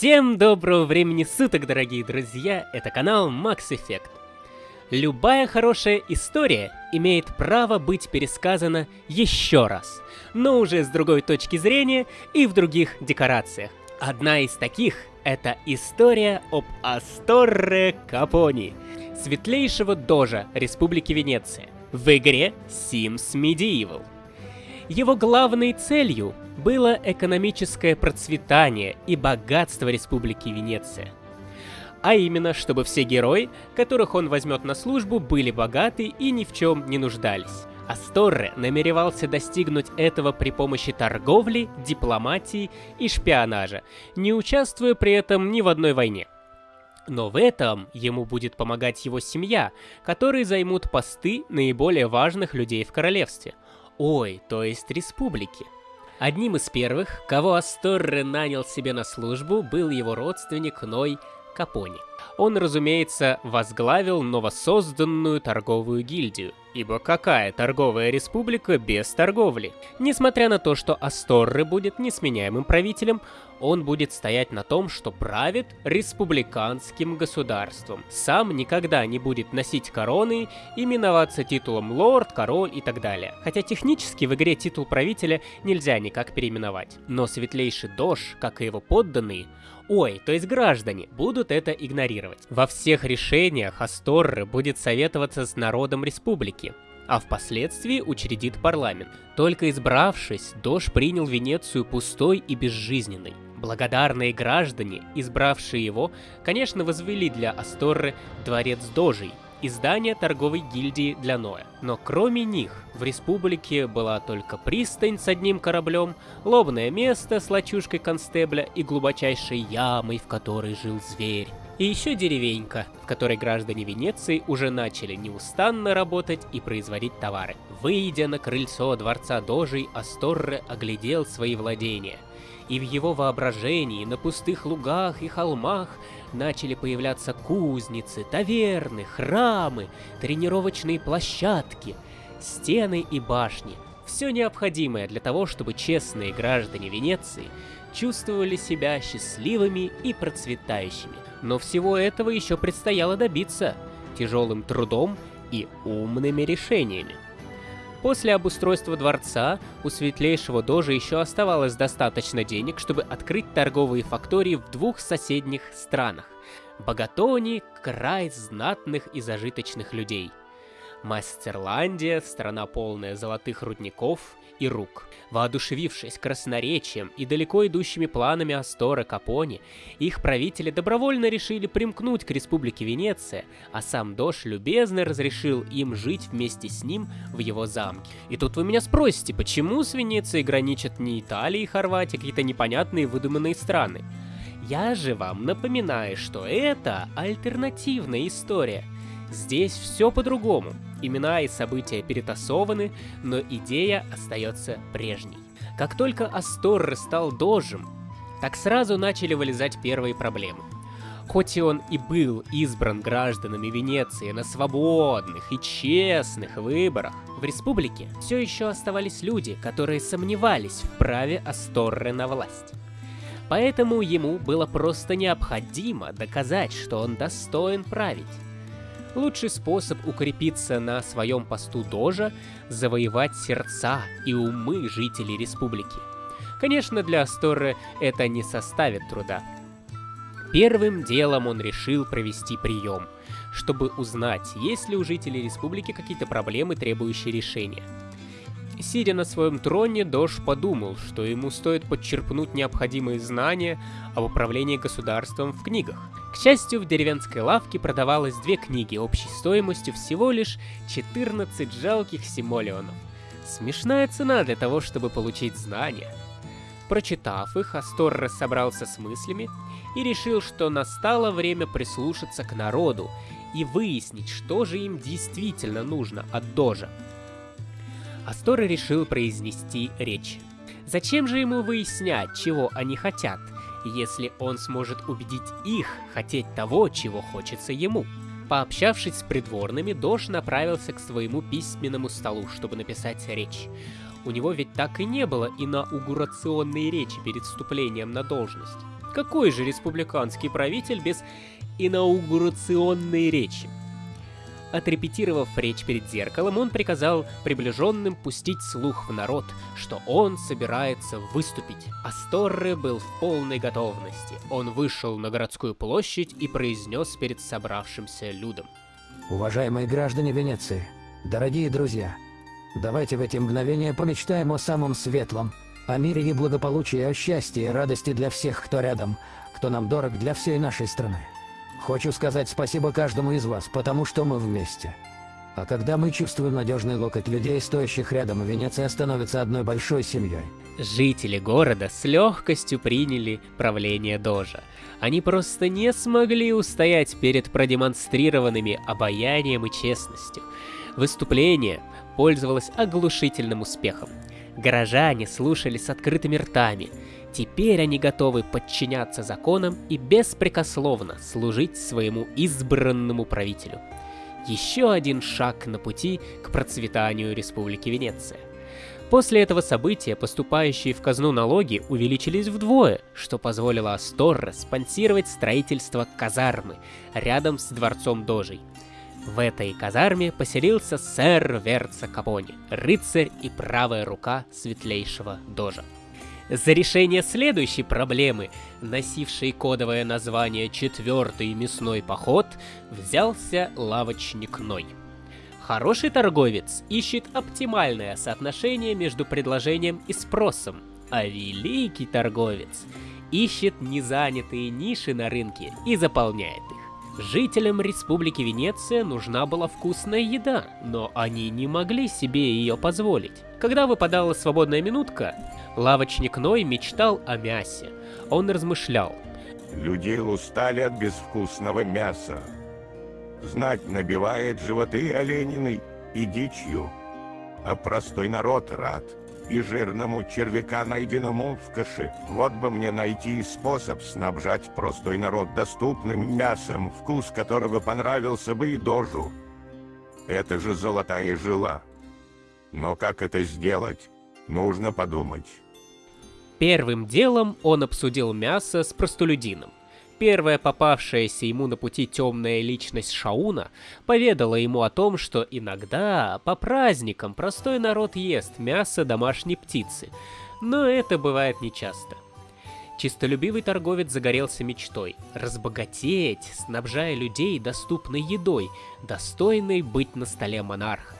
Всем доброго времени суток, дорогие друзья! Это канал Max Effect. Любая хорошая история имеет право быть пересказана еще раз, но уже с другой точки зрения и в других декорациях. Одна из таких — это история об Асторре Капони, светлейшего дожа Республики Венеция, в игре Sims Medieval. Его главной целью было экономическое процветание и богатство Республики Венеция. А именно, чтобы все герои, которых он возьмет на службу, были богаты и ни в чем не нуждались. Асторре намеревался достигнуть этого при помощи торговли, дипломатии и шпионажа, не участвуя при этом ни в одной войне. Но в этом ему будет помогать его семья, которые займут посты наиболее важных людей в королевстве – Ой, то есть республики. Одним из первых, кого Асторре нанял себе на службу, был его родственник Ной Капони. Он, разумеется, возглавил новосозданную торговую гильдию, ибо какая торговая республика без торговли? Несмотря на то, что Асторре будет несменяемым правителем, он будет стоять на том, что правит республиканским государством. Сам никогда не будет носить короны, именоваться титулом лорд, король и так далее. Хотя технически в игре титул правителя нельзя никак переименовать. Но светлейший Дож, как и его подданные, ой, то есть граждане, будут это игнорировать. Во всех решениях Асторры будет советоваться с народом республики, а впоследствии учредит парламент. Только избравшись, Дож принял Венецию пустой и безжизненной. Благодарные граждане, избравшие его, конечно, возвели для Асторры дворец Дожей, издание торговой гильдии для Ноя. Но кроме них, в республике была только пристань с одним кораблем, лобное место с лачушкой констебля и глубочайшей ямой, в которой жил зверь. И еще деревенька, в которой граждане Венеции уже начали неустанно работать и производить товары. Выйдя на крыльцо дворца Дожей, Асторре оглядел свои владения. И в его воображении на пустых лугах и холмах начали появляться кузницы, таверны, храмы, тренировочные площадки, стены и башни. Все необходимое для того, чтобы честные граждане Венеции чувствовали себя счастливыми и процветающими. Но всего этого еще предстояло добиться тяжелым трудом и умными решениями. После обустройства дворца у светлейшего дожа еще оставалось достаточно денег, чтобы открыть торговые фактории в двух соседних странах. Богатони – край знатных и зажиточных людей. Мастерландия – страна полная золотых рудников и рук. Воодушевившись красноречием и далеко идущими планами Астора Капони, их правители добровольно решили примкнуть к Республике Венеция, а сам Дош любезно разрешил им жить вместе с ним в его замке. И тут вы меня спросите, почему с Венецией граничат не Италия и Хорватия, какие-то непонятные выдуманные страны? Я же вам напоминаю, что это альтернативная история. Здесь все по-другому. Имена и события перетасованы, но идея остается прежней. Как только Асторр стал дожем, так сразу начали вылезать первые проблемы. Хоть и он и был избран гражданами Венеции на свободных и честных выборах, в республике все еще оставались люди, которые сомневались в праве Асторры на власть. Поэтому ему было просто необходимо доказать, что он достоин править. Лучший способ укрепиться на своем посту Дожа – завоевать сердца и умы жителей республики. Конечно, для Асторы это не составит труда. Первым делом он решил провести прием, чтобы узнать, есть ли у жителей республики какие-то проблемы, требующие решения. Сидя на своем троне, Дож подумал, что ему стоит подчерпнуть необходимые знания об управлении государством в книгах. К счастью, в деревенской лавке продавалось две книги общей стоимостью всего лишь 14 жалких симолеонов. Смешная цена для того, чтобы получить знания. Прочитав их, Астор собрался с мыслями и решил, что настало время прислушаться к народу и выяснить, что же им действительно нужно от Дожа. Астор решил произнести речь. Зачем же ему выяснять, чего они хотят, если он сможет убедить их хотеть того, чего хочется ему? Пообщавшись с придворными, Дож направился к своему письменному столу, чтобы написать речь. У него ведь так и не было инаугурационной речи перед вступлением на должность. Какой же республиканский правитель без инаугурационной речи? Отрепетировав речь перед зеркалом, он приказал приближенным пустить слух в народ, что он собирается выступить. Асторре был в полной готовности. Он вышел на городскую площадь и произнес перед собравшимся людом. Уважаемые граждане Венеции, дорогие друзья, давайте в эти мгновения помечтаем о самом светлом, о мире и благополучии, о счастье и радости для всех, кто рядом, кто нам дорог для всей нашей страны. Хочу сказать спасибо каждому из вас, потому что мы вместе. А когда мы чувствуем надежный локоть людей, стоящих рядом, Венеция становится одной большой семьей. Жители города с легкостью приняли правление Дожа. Они просто не смогли устоять перед продемонстрированными обаянием и честностью. Выступление пользовалось оглушительным успехом. Горожане слушали с открытыми ртами. Теперь они готовы подчиняться законам и беспрекословно служить своему избранному правителю. Еще один шаг на пути к процветанию Республики Венеция. После этого события поступающие в казну налоги увеличились вдвое, что позволило Асторре спонсировать строительство казармы рядом с дворцом Дожей. В этой казарме поселился сэр Верца Капони, рыцарь и правая рука светлейшего Дожа. За решение следующей проблемы, носившей кодовое название «Четвертый мясной поход», взялся лавочник Ной. Хороший торговец ищет оптимальное соотношение между предложением и спросом, а великий торговец ищет незанятые ниши на рынке и заполняет их. Жителям Республики Венеция нужна была вкусная еда, но они не могли себе ее позволить. Когда выпадала свободная минутка, лавочник Ной мечтал о мясе. Он размышлял. Люди устали от безвкусного мяса. Знать набивает животы олениной и дичью, а простой народ рад и жирному червяка, найденному в каше. Вот бы мне найти способ снабжать простой народ доступным мясом, вкус которого понравился бы и дожу. Это же золотая жила. Но как это сделать, нужно подумать. Первым делом он обсудил мясо с простолюдином. Первая попавшаяся ему на пути темная личность Шауна поведала ему о том, что иногда по праздникам простой народ ест мясо домашней птицы, но это бывает нечасто. Чистолюбивый торговец загорелся мечтой – разбогатеть, снабжая людей доступной едой, достойной быть на столе монарха.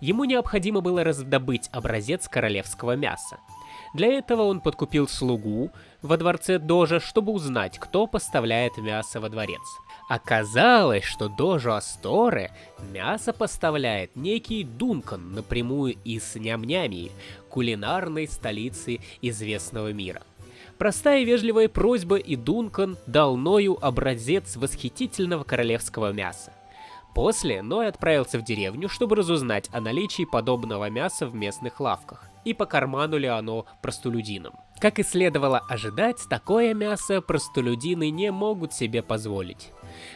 Ему необходимо было раздобыть образец королевского мяса – для этого он подкупил слугу во дворце Дожа, чтобы узнать, кто поставляет мясо во дворец. Оказалось, что Дожу Асторе мясо поставляет некий Дункан напрямую из Нямнямии, кулинарной столицы известного мира. Простая и вежливая просьба, и Дункан дал Ною образец восхитительного королевского мяса. После Ной отправился в деревню, чтобы разузнать о наличии подобного мяса в местных лавках и по карману ли оно простолюдинам. Как и следовало ожидать, такое мясо простолюдины не могут себе позволить.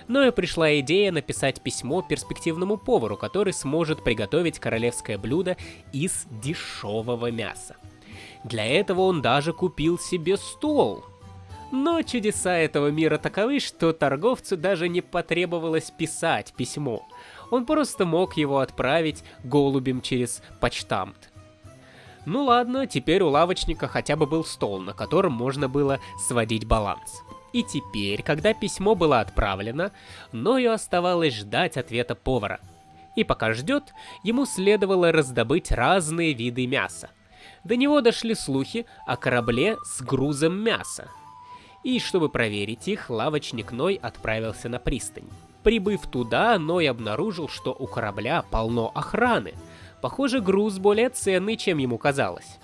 Но и пришла идея написать письмо перспективному повару, который сможет приготовить королевское блюдо из дешевого мяса. Для этого он даже купил себе стол. Но чудеса этого мира таковы, что торговцу даже не потребовалось писать письмо. Он просто мог его отправить голубем через почтамт. Ну ладно, теперь у лавочника хотя бы был стол, на котором можно было сводить баланс. И теперь, когда письмо было отправлено, Ною оставалось ждать ответа повара. И пока ждет, ему следовало раздобыть разные виды мяса. До него дошли слухи о корабле с грузом мяса. И чтобы проверить их, лавочник Ной отправился на пристань. Прибыв туда, Ной обнаружил, что у корабля полно охраны – Похоже, груз более ценный, чем ему казалось.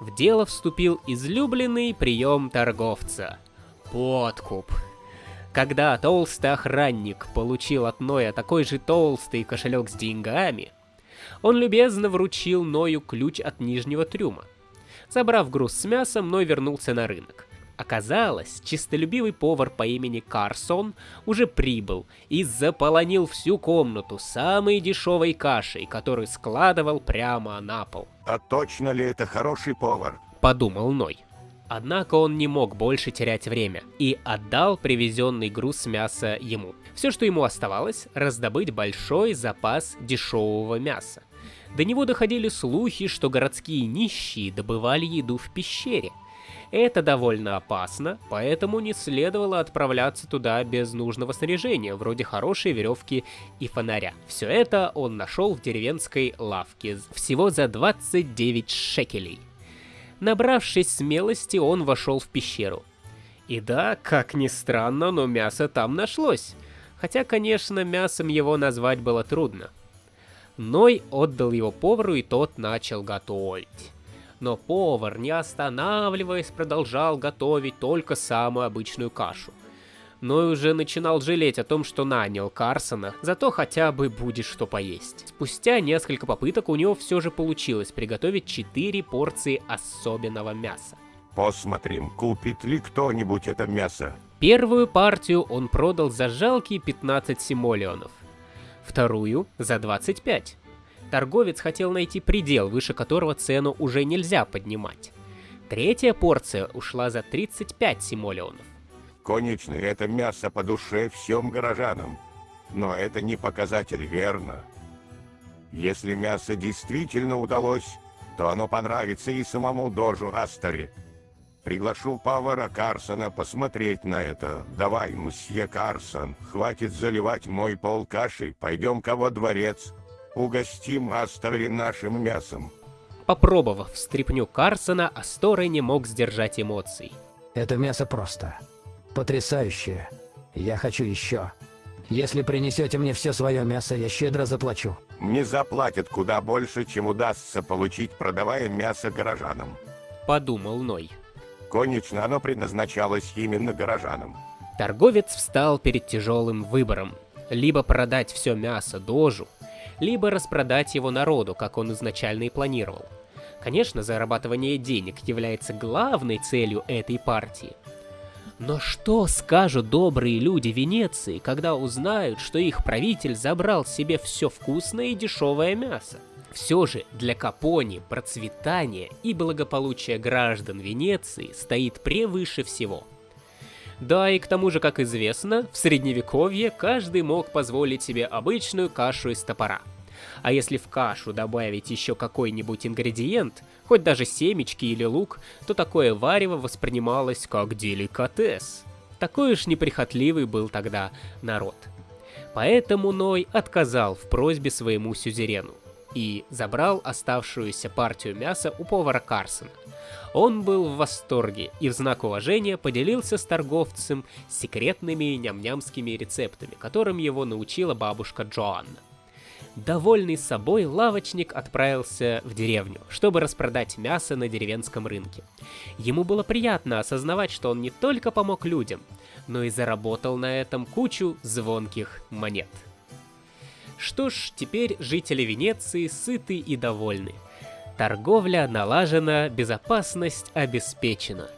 В дело вступил излюбленный прием торговца – подкуп. Когда толстый охранник получил от Ноя такой же толстый кошелек с деньгами, он любезно вручил Ною ключ от нижнего трюма. Забрав груз с мясом, Ной вернулся на рынок. Оказалось, чистолюбивый повар по имени Карсон уже прибыл и заполонил всю комнату самой дешевой кашей, которую складывал прямо на пол. А точно ли это хороший повар? Подумал Ной. Однако он не мог больше терять время и отдал привезенный груз мяса ему. Все, что ему оставалось, раздобыть большой запас дешевого мяса. До него доходили слухи, что городские нищие добывали еду в пещере. Это довольно опасно, поэтому не следовало отправляться туда без нужного снаряжения, вроде хорошей веревки и фонаря. Все это он нашел в деревенской лавке, всего за 29 шекелей. Набравшись смелости, он вошел в пещеру. И да, как ни странно, но мясо там нашлось. Хотя, конечно, мясом его назвать было трудно. Ной отдал его повару, и тот начал готовить. Но повар, не останавливаясь, продолжал готовить только самую обычную кашу. Ной уже начинал жалеть о том, что нанял Карсона, зато хотя бы будет что поесть. Спустя несколько попыток у него все же получилось приготовить 4 порции особенного мяса. Посмотрим, купит ли кто-нибудь это мясо. Первую партию он продал за жалкие 15 симолеонов, вторую за 25. Торговец хотел найти предел, выше которого цену уже нельзя поднимать. Третья порция ушла за 35 симолеонов. Конечно, это мясо по душе всем горожанам, но это не показатель верно. Если мясо действительно удалось, то оно понравится и самому Дожу Астаре. Приглашу повара Карсона посмотреть на это. Давай, мсье Карсон, хватит заливать мой пол кашей, пойдем-ка во дворец. Угостим Астори нашим мясом. Попробовав стряпню Карсона, Асторы не мог сдержать эмоций. Это мясо просто. Потрясающее. Я хочу еще. Если принесете мне все свое мясо, я щедро заплачу. Мне заплатят куда больше, чем удастся получить, продавая мясо горожанам. Подумал Ной. Конечно, оно предназначалось именно горожанам. Торговец встал перед тяжелым выбором. Либо продать все мясо дожу, либо распродать его народу, как он изначально и планировал. Конечно, зарабатывание денег является главной целью этой партии. Но что скажут добрые люди Венеции, когда узнают, что их правитель забрал себе все вкусное и дешевое мясо? Все же для Капони процветание и благополучие граждан Венеции стоит превыше всего. Да и к тому же, как известно, в средневековье каждый мог позволить себе обычную кашу из топора. А если в кашу добавить еще какой-нибудь ингредиент, хоть даже семечки или лук, то такое варево воспринималось как деликатес. Такой уж неприхотливый был тогда народ. Поэтому Ной отказал в просьбе своему сюзерену и забрал оставшуюся партию мяса у повара Карсона. Он был в восторге и в знак уважения поделился с торговцем секретными ням-нямскими рецептами, которым его научила бабушка Джоанна. Довольный собой, лавочник отправился в деревню, чтобы распродать мясо на деревенском рынке. Ему было приятно осознавать, что он не только помог людям, но и заработал на этом кучу звонких монет. Что ж, теперь жители Венеции сыты и довольны. Торговля налажена, безопасность обеспечена.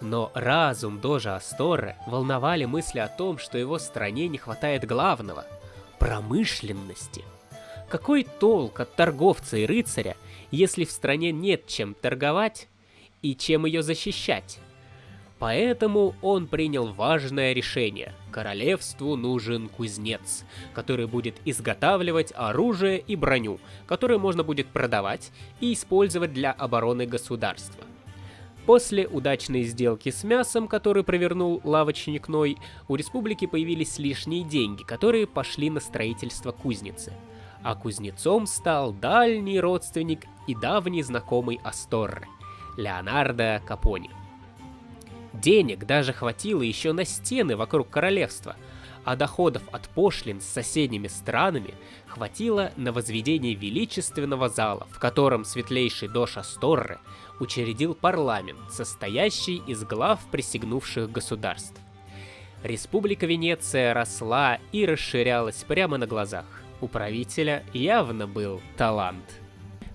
Но разум Дожа Асторы волновали мысли о том, что его стране не хватает главного – промышленности. Какой толк от торговца и рыцаря, если в стране нет чем торговать и чем ее защищать? Поэтому он принял важное решение. Королевству нужен кузнец, который будет изготавливать оружие и броню, которую можно будет продавать и использовать для обороны государства. После удачной сделки с мясом, который провернул лавочник Ной, у республики появились лишние деньги, которые пошли на строительство кузницы. А кузнецом стал дальний родственник и давний знакомый Асторры, Леонардо Капони. Денег даже хватило еще на стены вокруг королевства, а доходов от пошлин с соседними странами хватило на возведение величественного зала, в котором светлейший Дош Асторре учредил парламент, состоящий из глав присягнувших государств. Республика Венеция росла и расширялась прямо на глазах. У правителя явно был талант.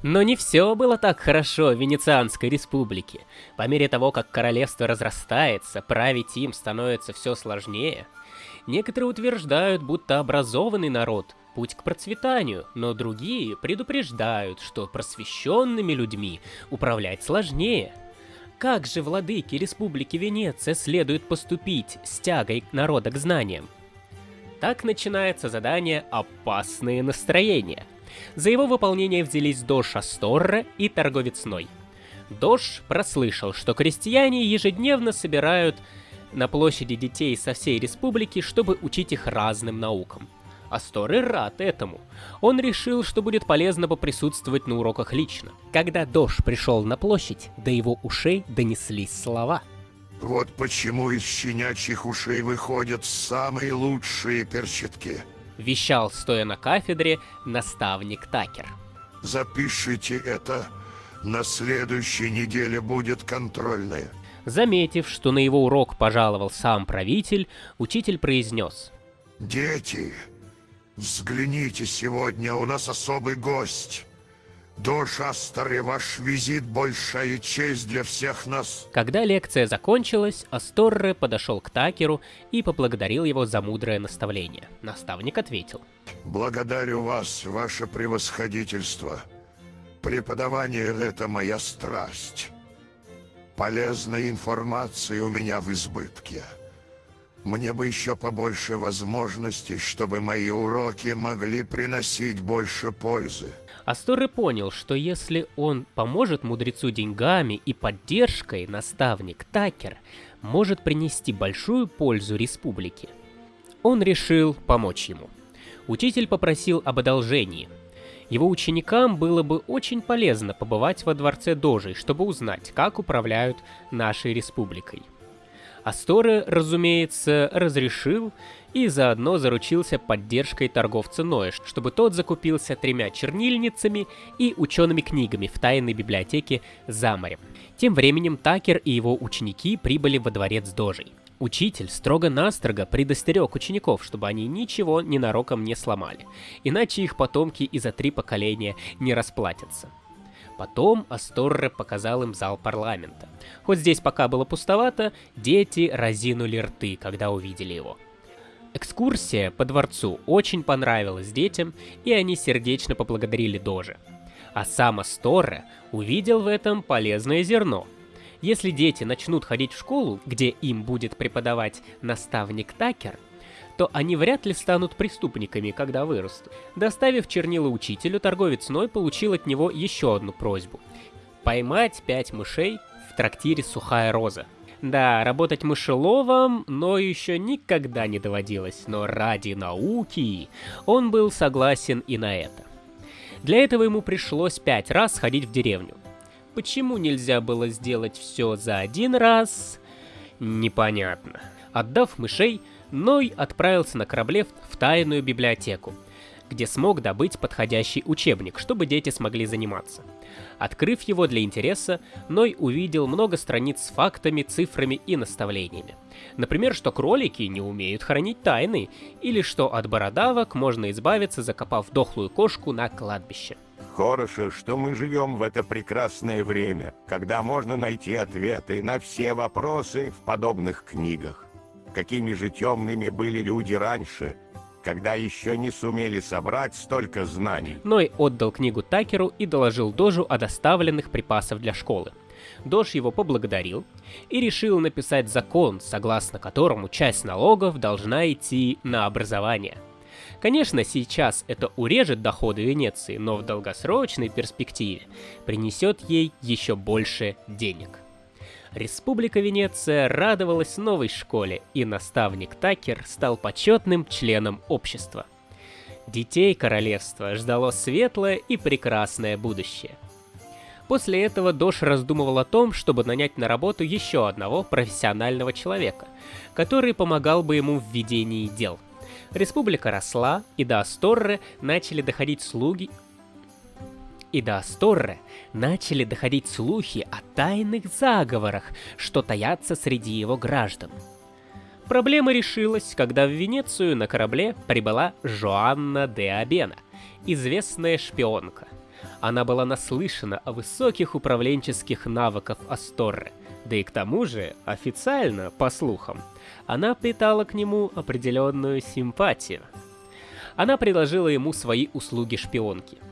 Но не все было так хорошо в Венецианской республике. По мере того, как королевство разрастается, править им становится все сложнее. Некоторые утверждают, будто образованный народ – путь к процветанию, но другие предупреждают, что просвещенными людьми управлять сложнее. Как же владыке Республики Венеция следует поступить с тягой народа к знаниям? Так начинается задание «Опасные настроения». За его выполнение взялись Дош Асторра и торговец Ной. Дош прослышал, что крестьяне ежедневно собирают на площади детей со всей республики, чтобы учить их разным наукам. Асторы рад этому. Он решил, что будет полезно поприсутствовать на уроках лично. Когда Дош пришел на площадь, до его ушей донеслись слова. Вот почему из щенячьих ушей выходят самые лучшие перчатки. Вещал, стоя на кафедре, наставник Такер. Запишите это. На следующей неделе будет контрольная. Заметив, что на его урок пожаловал сам правитель, учитель произнес. Дети, взгляните, сегодня у нас особый гость. До Шастары ваш визит большая честь для всех нас. Когда лекция закончилась, Асторре подошел к Такеру и поблагодарил его за мудрое наставление. Наставник ответил. Благодарю вас, ваше превосходительство. Преподавание — это моя страсть. Полезной информации у меня в избытке. Мне бы еще побольше возможностей, чтобы мои уроки могли приносить больше пользы. Асторы понял, что если он поможет мудрецу деньгами и поддержкой, наставник Такер может принести большую пользу республике. Он решил помочь ему. Учитель попросил об одолжении. Его ученикам было бы очень полезно побывать во дворце Дожей, чтобы узнать, как управляют нашей республикой. Асторы, разумеется, разрешил и заодно заручился поддержкой торговца Ноя, чтобы тот закупился тремя чернильницами и учеными книгами в тайной библиотеке за морем. Тем временем Такер и его ученики прибыли во дворец Дожей. Учитель строго-настрого предостерег учеников, чтобы они ничего ненароком не сломали, иначе их потомки и за три поколения не расплатятся. Потом Асторре показал им зал парламента. Хоть здесь пока было пустовато, дети разинули рты, когда увидели его. Экскурсия по дворцу очень понравилась детям, и они сердечно поблагодарили Дожи. А сам Асторре увидел в этом полезное зерно. Если дети начнут ходить в школу, где им будет преподавать наставник Такер, то они вряд ли станут преступниками, когда вырастут. Доставив чернила учителю, торговец Ной получил от него еще одну просьбу. Поймать пять мышей в трактире «Сухая роза». Да, работать мышеловом, но еще никогда не доводилось, но ради науки он был согласен и на это. Для этого ему пришлось пять раз ходить в деревню. Почему нельзя было сделать все за один раз? Непонятно. Отдав мышей, Ной отправился на корабле в тайную библиотеку, где смог добыть подходящий учебник, чтобы дети смогли заниматься. Открыв его для интереса, Ной увидел много страниц с фактами, цифрами и наставлениями. Например, что кролики не умеют хранить тайны, или что от бородавок можно избавиться, закопав дохлую кошку на кладбище. Хорошо, что мы живем в это прекрасное время, когда можно найти ответы на все вопросы в подобных книгах какими же темными были люди раньше, когда еще не сумели собрать столько знаний. Ной отдал книгу Такеру и доложил Дожу о доставленных припасах для школы. Дож его поблагодарил и решил написать закон, согласно которому часть налогов должна идти на образование. Конечно, сейчас это урежет доходы Венеции, но в долгосрочной перспективе принесет ей еще больше денег. Республика Венеция радовалась новой школе, и наставник Такер стал почетным членом общества. Детей королевства ждало светлое и прекрасное будущее. После этого Дош раздумывал о том, чтобы нанять на работу еще одного профессионального человека, который помогал бы ему в ведении дел. Республика росла, и до Асторры начали доходить слуги и до Асторре начали доходить слухи о тайных заговорах, что таятся среди его граждан. Проблема решилась, когда в Венецию на корабле прибыла Жоанна де Абена, известная шпионка. Она была наслышана о высоких управленческих навыках Асторре, да и к тому же, официально, по слухам, она питала к нему определенную симпатию. Она предложила ему свои услуги шпионки –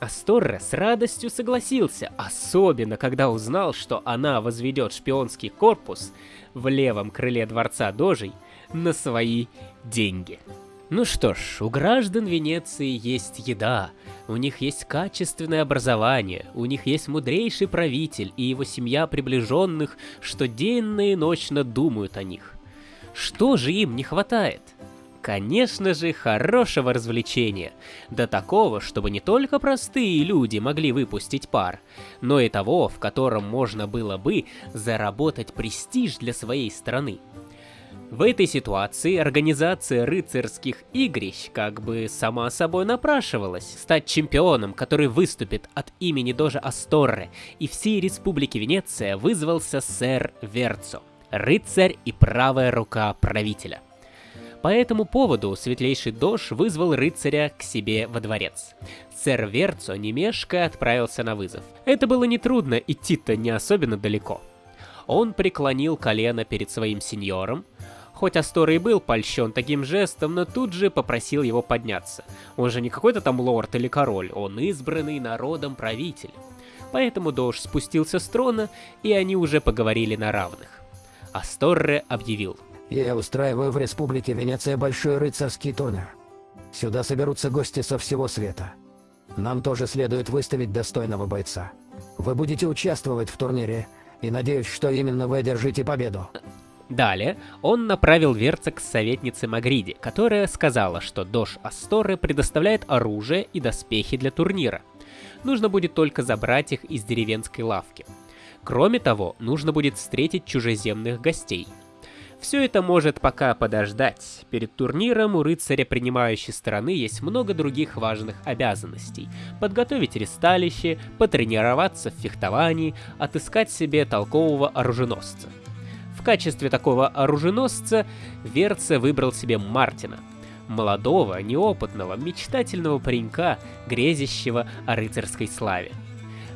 Асторре с радостью согласился, особенно когда узнал, что она возведет шпионский корпус в левом крыле дворца Дожей на свои деньги. Ну что ж, у граждан Венеции есть еда, у них есть качественное образование, у них есть мудрейший правитель и его семья приближенных, что денно и ночно думают о них. Что же им не хватает? Конечно же, хорошего развлечения. До такого, чтобы не только простые люди могли выпустить пар, но и того, в котором можно было бы заработать престиж для своей страны. В этой ситуации организация рыцарских игрищ как бы сама собой напрашивалась. Стать чемпионом, который выступит от имени Дожа Асторре и всей Республики Венеция вызвался сэр Верцо, рыцарь и правая рука правителя. По этому поводу светлейший Дож вызвал рыцаря к себе во дворец. Сэр Верцо немешко отправился на вызов. Это было нетрудно, идти-то не особенно далеко. Он преклонил колено перед своим сеньором, Хоть Астор и был польщен таким жестом, но тут же попросил его подняться. Он же не какой-то там лорд или король, он избранный народом правитель. Поэтому Дож спустился с трона, и они уже поговорили на равных. Асторре объявил. Я устраиваю в Республике Венеция большой рыцарский турнир. Сюда соберутся гости со всего света. Нам тоже следует выставить достойного бойца. Вы будете участвовать в турнире, и надеюсь, что именно вы одержите победу. Далее он направил Верца к советнице Магриде, которая сказала, что Дош Асторы предоставляет оружие и доспехи для турнира. Нужно будет только забрать их из деревенской лавки. Кроме того, нужно будет встретить чужеземных гостей. Все это может пока подождать. Перед турниром у рыцаря принимающей стороны есть много других важных обязанностей. Подготовить ресталище, потренироваться в фехтовании, отыскать себе толкового оруженосца. В качестве такого оруженосца Верце выбрал себе Мартина, молодого, неопытного, мечтательного паренька, грезящего о рыцарской славе.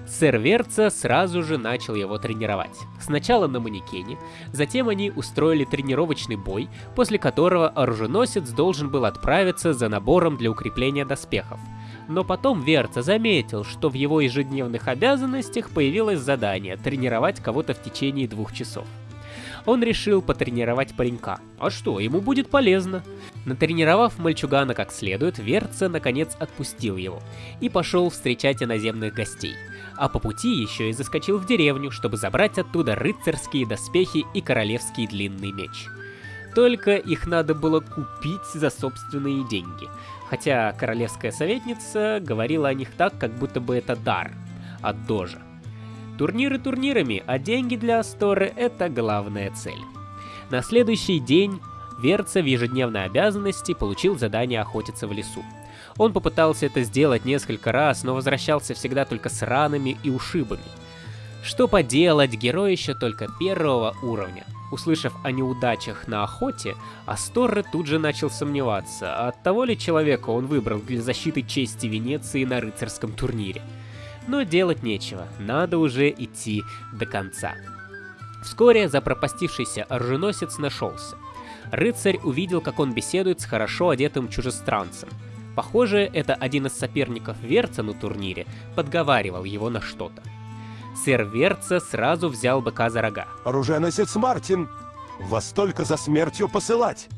Сэр Верца сразу же начал его тренировать. Сначала на манекене, затем они устроили тренировочный бой, после которого оруженосец должен был отправиться за набором для укрепления доспехов. Но потом Верца заметил, что в его ежедневных обязанностях появилось задание тренировать кого-то в течение двух часов он решил потренировать паренька. А что, ему будет полезно. Натренировав мальчугана как следует, Верца наконец отпустил его и пошел встречать иноземных гостей. А по пути еще и заскочил в деревню, чтобы забрать оттуда рыцарские доспехи и королевский длинный меч. Только их надо было купить за собственные деньги. Хотя королевская советница говорила о них так, как будто бы это дар от Дожа. Турниры турнирами, а деньги для Асторы — это главная цель. На следующий день Верца в ежедневной обязанности получил задание охотиться в лесу. Он попытался это сделать несколько раз, но возвращался всегда только с ранами и ушибами. Что поделать, герой еще только первого уровня. Услышав о неудачах на охоте, Асторре тут же начал сомневаться, от того ли человека он выбрал для защиты чести Венеции на рыцарском турнире но делать нечего, надо уже идти до конца. Вскоре запропастившийся оруженосец нашелся. Рыцарь увидел, как он беседует с хорошо одетым чужестранцем. Похоже, это один из соперников Верца на турнире подговаривал его на что-то. Сэр Верца сразу взял быка за рога. «Оруженосец Мартин, вас только за смертью посылать!»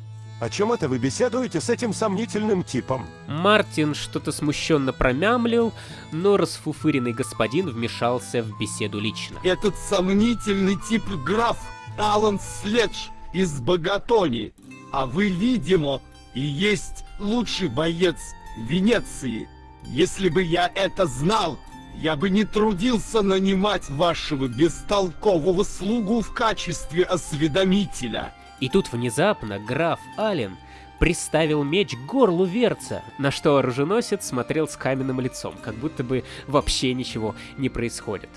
О чем это вы беседуете с этим сомнительным типом? Мартин что-то смущенно промямлил, но расфуфыренный господин вмешался в беседу лично. Этот сомнительный тип граф Алан Следж из Богатони. А вы, видимо, и есть лучший боец Венеции. Если бы я это знал, я бы не трудился нанимать вашего бестолкового слугу в качестве осведомителя. И тут внезапно граф Ален приставил меч к горлу Верца, на что оруженосец смотрел с каменным лицом, как будто бы вообще ничего не происходит.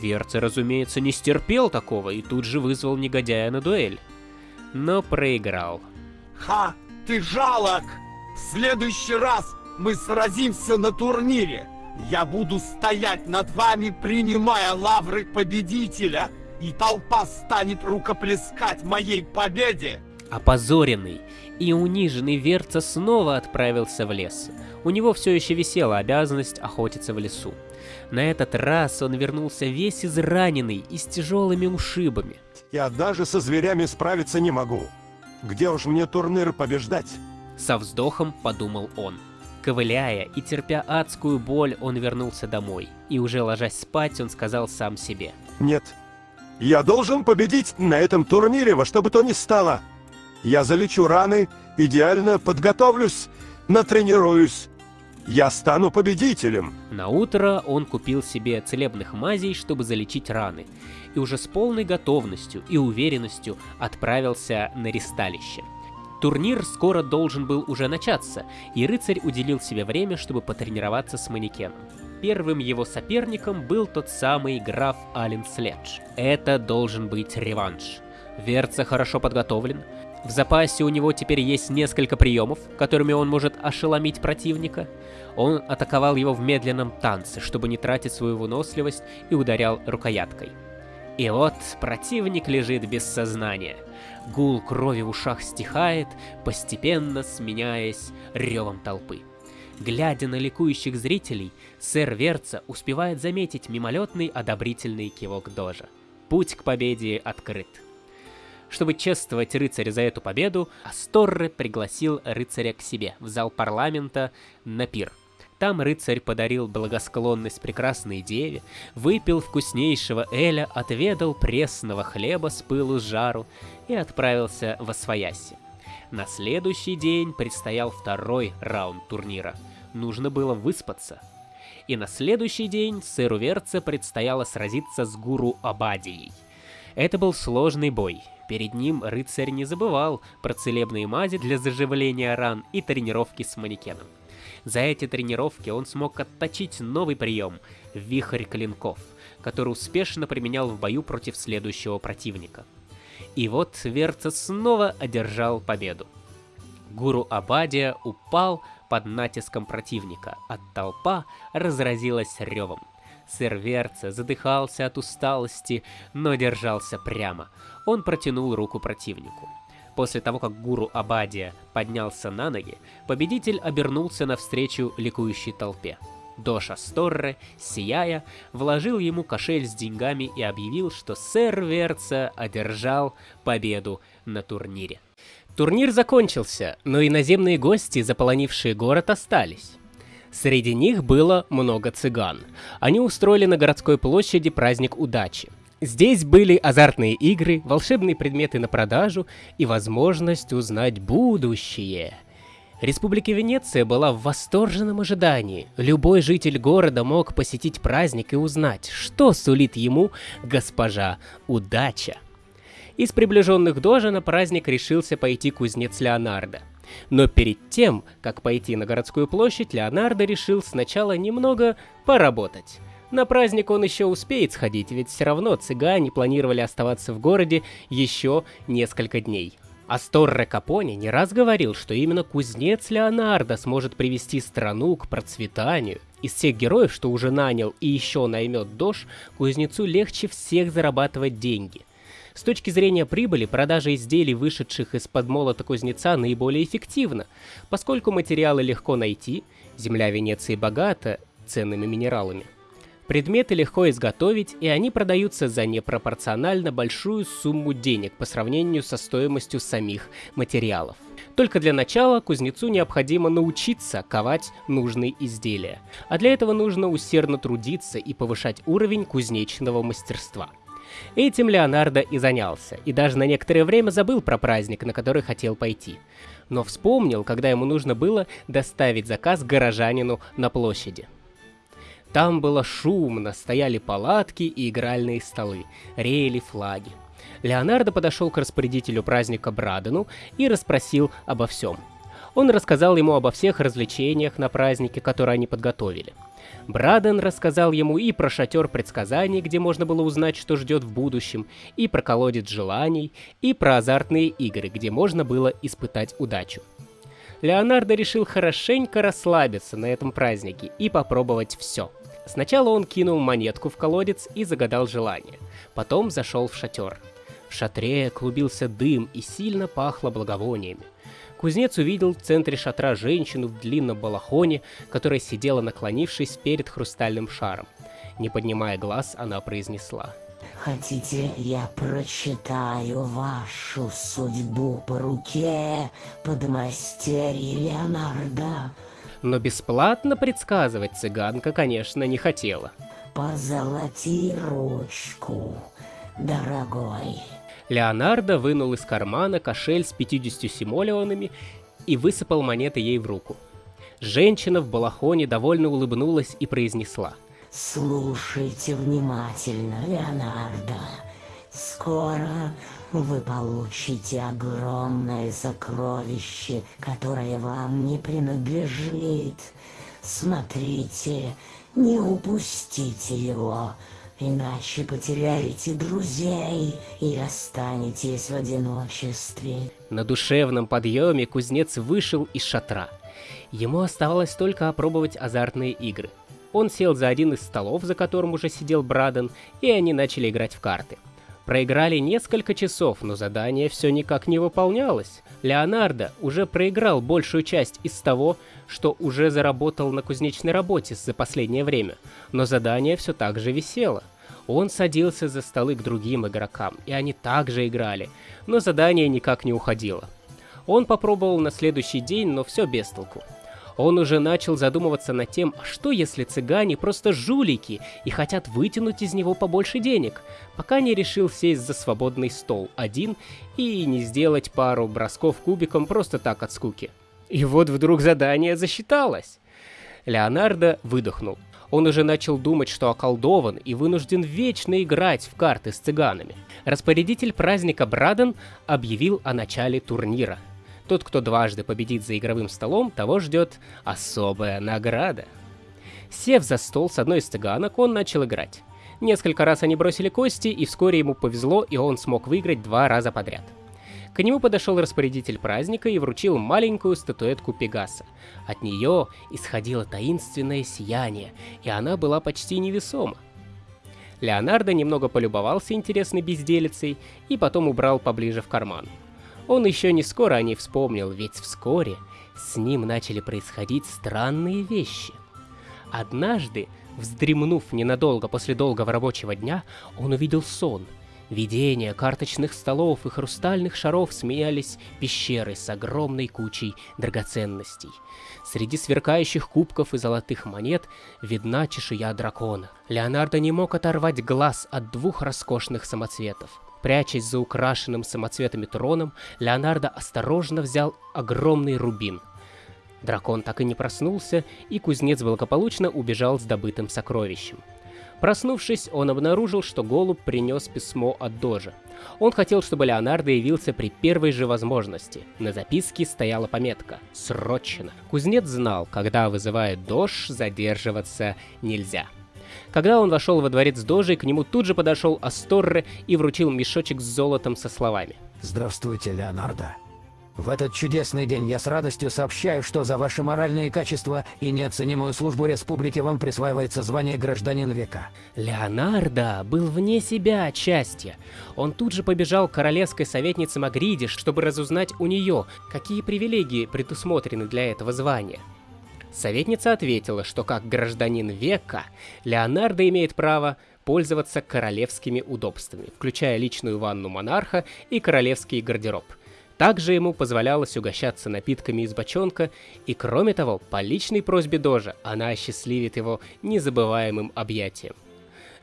Верца, разумеется, не стерпел такого и тут же вызвал негодяя на дуэль. Но проиграл. Ха, ты жалок! В следующий раз мы сразимся на турнире. Я буду стоять над вами, принимая лавры победителя и толпа станет рукоплескать моей победе. Опозоренный и униженный Верца снова отправился в лес. У него все еще висела обязанность охотиться в лесу. На этот раз он вернулся весь израненный и с тяжелыми ушибами. Я даже со зверями справиться не могу. Где уж мне турнир побеждать? Со вздохом подумал он. Ковыляя и терпя адскую боль, он вернулся домой. И уже ложась спать, он сказал сам себе. Нет. Я должен победить на этом турнире во что бы то ни стало. Я залечу раны, идеально подготовлюсь, натренируюсь. Я стану победителем. На утро он купил себе целебных мазей, чтобы залечить раны, и уже с полной готовностью и уверенностью отправился на ристалище. Турнир скоро должен был уже начаться, и рыцарь уделил себе время, чтобы потренироваться с манекеном. Первым его соперником был тот самый граф Ален Следж. Это должен быть реванш. Верца хорошо подготовлен, в запасе у него теперь есть несколько приемов, которыми он может ошеломить противника. Он атаковал его в медленном танце, чтобы не тратить свою выносливость, и ударял рукояткой. И вот противник лежит без сознания. Гул крови в ушах стихает, постепенно сменяясь ревом толпы. Глядя на ликующих зрителей, сэр Верца успевает заметить мимолетный одобрительный кивок Дожа. Путь к победе открыт. Чтобы чествовать рыцаря за эту победу, Асторре пригласил рыцаря к себе в зал парламента на пир. Там рыцарь подарил благосклонность прекрасной деве, выпил вкуснейшего эля, отведал пресного хлеба с пылу с жару и отправился во свояси. На следующий день предстоял второй раунд турнира. Нужно было выспаться. И на следующий день сэру Верце предстояло сразиться с гуру Абадией. Это был сложный бой, Перед ним рыцарь не забывал про целебные мази для заживления ран и тренировки с манекеном. За эти тренировки он смог отточить новый прием – вихрь клинков, который успешно применял в бою против следующего противника. И вот Верца снова одержал победу. Гуру Абадия упал под натиском противника, а толпа разразилась ревом. Сэр Верца задыхался от усталости, но держался прямо. Он протянул руку противнику. После того, как гуру Абадия поднялся на ноги, победитель обернулся навстречу ликующей толпе. Доша Сторре, сияя, вложил ему кошель с деньгами и объявил, что сэр Верца одержал победу на турнире. Турнир закончился, но иноземные гости, заполонившие город, остались. Среди них было много цыган. Они устроили на городской площади праздник удачи. Здесь были азартные игры, волшебные предметы на продажу и возможность узнать будущее. Республика Венеция была в восторженном ожидании. Любой житель города мог посетить праздник и узнать, что сулит ему госпожа Удача. Из приближенных Дожа на праздник решился пойти кузнец Леонардо. Но перед тем, как пойти на городскую площадь, Леонардо решил сначала немного поработать. На праздник он еще успеет сходить, ведь все равно цыгане планировали оставаться в городе еще несколько дней. Астор Капони не раз говорил, что именно кузнец Леонардо сможет привести страну к процветанию. Из всех героев, что уже нанял и еще наймет Дож, кузнецу легче всех зарабатывать деньги. С точки зрения прибыли, продажа изделий, вышедших из-под молота кузнеца, наиболее эффективна, поскольку материалы легко найти, земля Венеции богата ценными минералами. Предметы легко изготовить, и они продаются за непропорционально большую сумму денег по сравнению со стоимостью самих материалов. Только для начала кузнецу необходимо научиться ковать нужные изделия, а для этого нужно усердно трудиться и повышать уровень кузнечного мастерства. Этим Леонардо и занялся, и даже на некоторое время забыл про праздник, на который хотел пойти. Но вспомнил, когда ему нужно было доставить заказ горожанину на площади. Там было шумно, стояли палатки и игральные столы, реяли флаги. Леонардо подошел к распорядителю праздника Брадену и расспросил обо всем. Он рассказал ему обо всех развлечениях на празднике, которые они подготовили. Браден рассказал ему и про шатер предсказаний, где можно было узнать, что ждет в будущем, и про колодец желаний, и про азартные игры, где можно было испытать удачу. Леонардо решил хорошенько расслабиться на этом празднике и попробовать все. Сначала он кинул монетку в колодец и загадал желание. Потом зашел в шатер. В шатре клубился дым и сильно пахло благовониями. Кузнец увидел в центре шатра женщину в длинном балахоне, которая сидела наклонившись перед хрустальным шаром. Не поднимая глаз, она произнесла. Хотите, я прочитаю вашу судьбу по руке подмастерья Леонардо? Но бесплатно предсказывать цыганка, конечно, не хотела. Позолоти ручку, дорогой. Леонардо вынул из кармана кошель с 50 симолеонами и высыпал монеты ей в руку. Женщина в балахоне довольно улыбнулась и произнесла. Слушайте внимательно, Леонардо. Скоро вы получите огромное сокровище, которое вам не принадлежит. Смотрите, не упустите его, иначе потеряете друзей и останетесь в одиночестве. На душевном подъеме кузнец вышел из шатра. Ему оставалось только опробовать азартные игры. Он сел за один из столов, за которым уже сидел Браден, и они начали играть в карты. Проиграли несколько часов, но задание все никак не выполнялось. Леонардо уже проиграл большую часть из того, что уже заработал на кузнечной работе за последнее время, но задание все так же висело. Он садился за столы к другим игрокам, и они также играли, но задание никак не уходило. Он попробовал на следующий день, но все без толку. Он уже начал задумываться над тем, что если цыгане просто жулики и хотят вытянуть из него побольше денег, пока не решил сесть за свободный стол один и не сделать пару бросков кубиком просто так от скуки. И вот вдруг задание засчиталось. Леонардо выдохнул. Он уже начал думать, что околдован и вынужден вечно играть в карты с цыганами. Распорядитель праздника Браден объявил о начале турнира – тот, кто дважды победит за игровым столом, того ждет особая награда. Сев за стол с одной из цыганок, он начал играть. Несколько раз они бросили кости, и вскоре ему повезло, и он смог выиграть два раза подряд. К нему подошел распорядитель праздника и вручил маленькую статуэтку Пегаса. От нее исходило таинственное сияние, и она была почти невесома. Леонардо немного полюбовался интересной безделицей и потом убрал поближе в карман. Он еще не скоро о ней вспомнил, ведь вскоре с ним начали происходить странные вещи. Однажды, вздремнув ненадолго после долгого рабочего дня, он увидел сон. Видения карточных столов и хрустальных шаров сменялись пещерой с огромной кучей драгоценностей. Среди сверкающих кубков и золотых монет видна чешуя дракона. Леонардо не мог оторвать глаз от двух роскошных самоцветов. Прячась за украшенным самоцветами троном, Леонардо осторожно взял огромный рубин. Дракон так и не проснулся, и кузнец благополучно убежал с добытым сокровищем. Проснувшись, он обнаружил, что голубь принес письмо от Дожа. Он хотел, чтобы Леонардо явился при первой же возможности. На записке стояла пометка «Срочно». Кузнец знал, когда вызывает Дож, задерживаться нельзя. Когда он вошел во дворец Дожи, к нему тут же подошел Асторре и вручил мешочек с золотом со словами. Здравствуйте, Леонардо. В этот чудесный день я с радостью сообщаю, что за ваши моральные качества и неоценимую службу республики вам присваивается звание гражданин века. Леонардо был вне себя от счастья. Он тут же побежал к королевской советнице Магриде, чтобы разузнать у нее, какие привилегии предусмотрены для этого звания. Советница ответила, что как гражданин века Леонардо имеет право пользоваться королевскими удобствами, включая личную ванну монарха и королевский гардероб. Также ему позволялось угощаться напитками из бочонка, и кроме того, по личной просьбе Дожа она осчастливит его незабываемым объятием.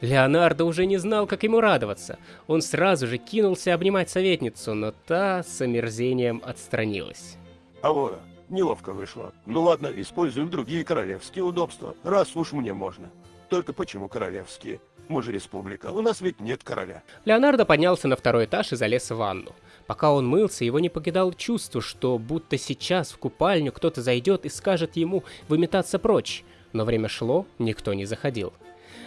Леонардо уже не знал, как ему радоваться. Он сразу же кинулся обнимать советницу, но та с омерзением отстранилась. Алора, Неловко вышло. Ну ладно, используем другие королевские удобства, раз уж мне можно. Только почему королевские? Мы же республика, у нас ведь нет короля. Леонардо поднялся на второй этаж и залез в ванну. Пока он мылся, его не покидало чувство, что будто сейчас в купальню кто-то зайдет и скажет ему выметаться прочь. Но время шло, никто не заходил.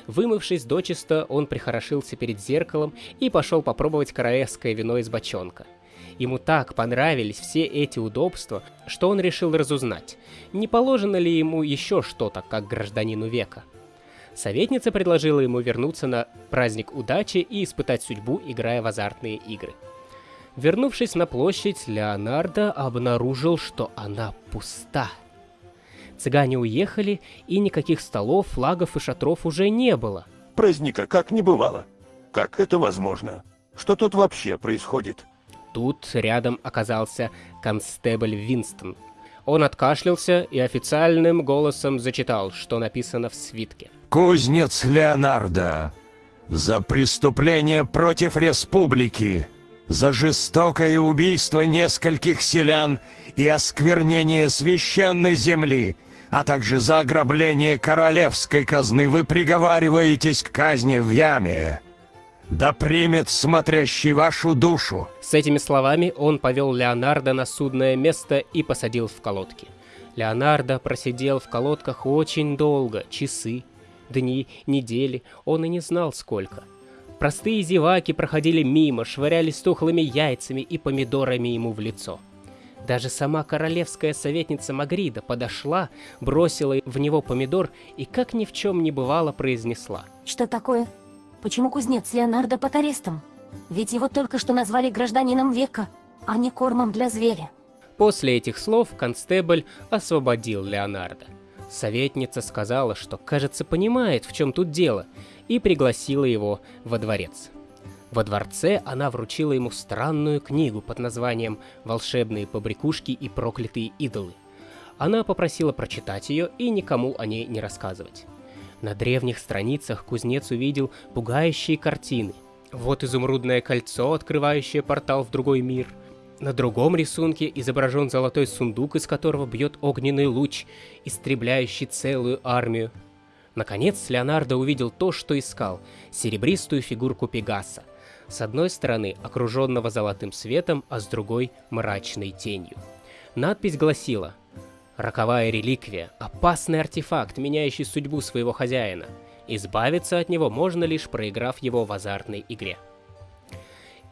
Вымывшись дочисто, он прихорошился перед зеркалом и пошел попробовать королевское вино из бочонка. Ему так понравились все эти удобства, что он решил разузнать, не положено ли ему еще что-то, как гражданину века. Советница предложила ему вернуться на праздник удачи и испытать судьбу, играя в азартные игры. Вернувшись на площадь, Леонардо обнаружил, что она пуста. Цыгане уехали, и никаких столов, флагов и шатров уже не было. Праздника как не бывало. Как это возможно? Что тут вообще происходит? Тут рядом оказался констебль Винстон. Он откашлялся и официальным голосом зачитал, что написано в свитке. Кузнец Леонардо. За преступление против республики. За жестокое убийство нескольких селян и осквернение священной земли, а также за ограбление королевской казны вы приговариваетесь к казни в яме. Да примет смотрящий вашу душу. С этими словами он повел Леонардо на судное место и посадил в колодки. Леонардо просидел в колодках очень долго, часы, дни, недели, он и не знал сколько. Простые зеваки проходили мимо, швырялись тухлыми яйцами и помидорами ему в лицо. Даже сама королевская советница Магрида подошла, бросила в него помидор и, как ни в чем не бывало, произнесла. Что такое? Почему кузнец Леонардо под арестом? Ведь его только что назвали гражданином века, а не кормом для зверя. После этих слов констебль освободил Леонардо. Советница сказала, что, кажется, понимает, в чем тут дело, и пригласила его во дворец. Во дворце она вручила ему странную книгу под названием «Волшебные побрякушки и проклятые идолы». Она попросила прочитать ее и никому о ней не рассказывать. На древних страницах кузнец увидел пугающие картины. Вот изумрудное кольцо, открывающее портал в другой мир – на другом рисунке изображен золотой сундук, из которого бьет огненный луч, истребляющий целую армию. Наконец, Леонардо увидел то, что искал – серебристую фигурку Пегаса. С одной стороны, окруженного золотым светом, а с другой – мрачной тенью. Надпись гласила «Роковая реликвия – опасный артефакт, меняющий судьбу своего хозяина. Избавиться от него можно лишь проиграв его в азартной игре».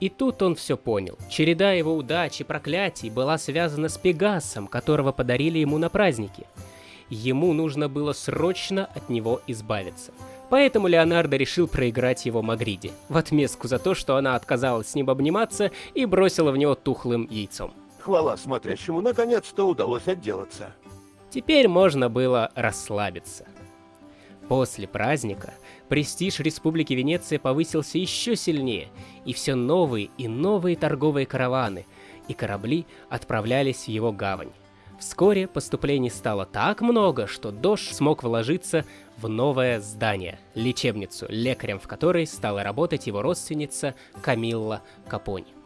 И тут он все понял. Череда его удач и проклятий была связана с Пегасом, которого подарили ему на празднике. Ему нужно было срочно от него избавиться. Поэтому Леонардо решил проиграть его Магриде, в отместку за то, что она отказалась с ним обниматься и бросила в него тухлым яйцом. Хвала смотрящему, наконец-то удалось отделаться. Теперь можно было расслабиться. После праздника престиж Республики Венеция повысился еще сильнее, и все новые и новые торговые караваны и корабли отправлялись в его гавань. Вскоре поступлений стало так много, что Дош смог вложиться в новое здание, лечебницу, лекарем в которой стала работать его родственница Камилла Капони.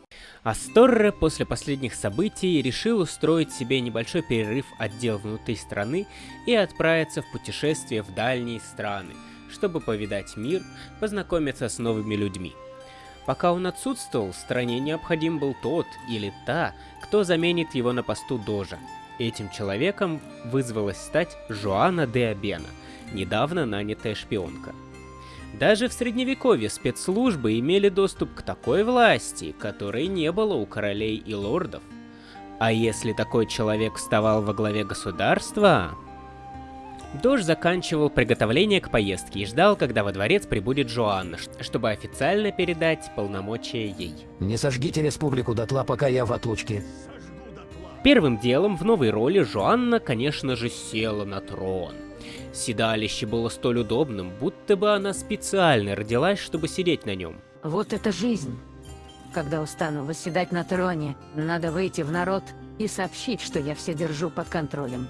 Асторре после последних событий решил устроить себе небольшой перерыв от дел внутри страны и отправиться в путешествие в дальние страны, чтобы повидать мир, познакомиться с новыми людьми. Пока он отсутствовал, стране необходим был тот или та, кто заменит его на посту Дожа. Этим человеком вызвалась стать Жоанна де Абена, недавно нанятая шпионка. Даже в средневековье спецслужбы имели доступ к такой власти, которой не было у королей и лордов. А если такой человек вставал во главе государства... Дож заканчивал приготовление к поездке и ждал, когда во дворец прибудет Жоанна, чтобы официально передать полномочия ей. Не сожгите республику дотла, пока я в отлучке. Первым делом в новой роли Жоанна, конечно же, села на трон. Седалище было столь удобным, будто бы она специально родилась, чтобы сидеть на нем. Вот это жизнь. Когда устану восседать на троне, надо выйти в народ и сообщить, что я все держу под контролем.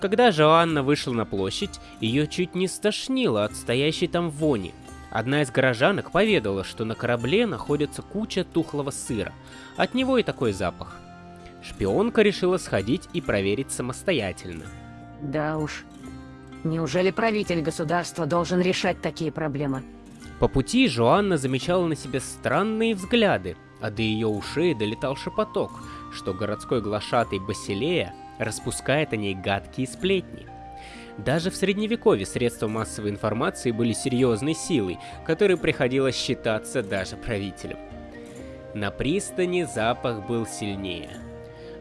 Когда Жоанна вышла на площадь, ее чуть не стошнило от стоящей там вони. Одна из горожанок поведала, что на корабле находится куча тухлого сыра. От него и такой запах. Шпионка решила сходить и проверить самостоятельно. Да уж, Неужели правитель государства должен решать такие проблемы? По пути Жоанна замечала на себе странные взгляды, а до ее ушей долетал шепоток, что городской глашатый Басилея распускает о ней гадкие сплетни. Даже в средневековье средства массовой информации были серьезной силой, которой приходилось считаться даже правителям. На пристани запах был сильнее.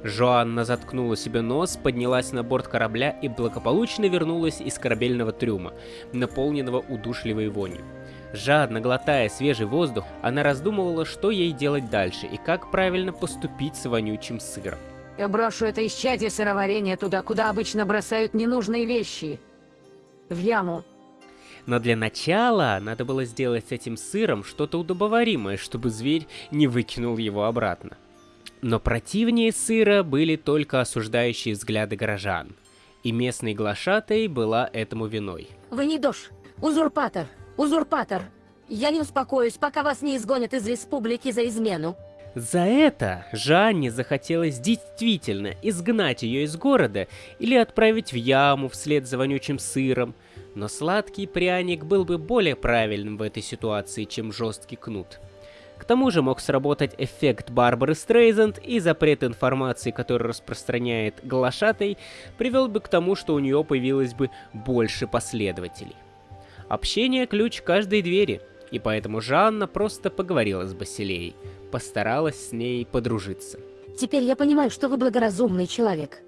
Жоанна заткнула себе нос, поднялась на борт корабля и благополучно вернулась из корабельного трюма, наполненного удушливой вонью. Жадно глотая свежий воздух, она раздумывала, что ей делать дальше и как правильно поступить с вонючим сыром. Я брошу это исчадие сыроварения туда, куда обычно бросают ненужные вещи. В яму. Но для начала надо было сделать с этим сыром что-то удобоваримое, чтобы зверь не выкинул его обратно. Но противнее сыра были только осуждающие взгляды горожан. И местный глашатай была этому виной. Вы не дождь, узурпатор, узурпатор. Я не успокоюсь, пока вас не изгонят из республики за измену. За это Жанне захотелось действительно изгнать ее из города или отправить в яму вслед за вонючим сыром, но сладкий пряник был бы более правильным в этой ситуации, чем жесткий кнут. К тому же мог сработать эффект Барбары Стрейзенд, и запрет информации, который распространяет глашатай, привел бы к тому, что у нее появилось бы больше последователей. Общение – ключ каждой двери, и поэтому Жанна просто поговорила с Басилеей, постаралась с ней подружиться. Теперь я понимаю, что вы благоразумный человек.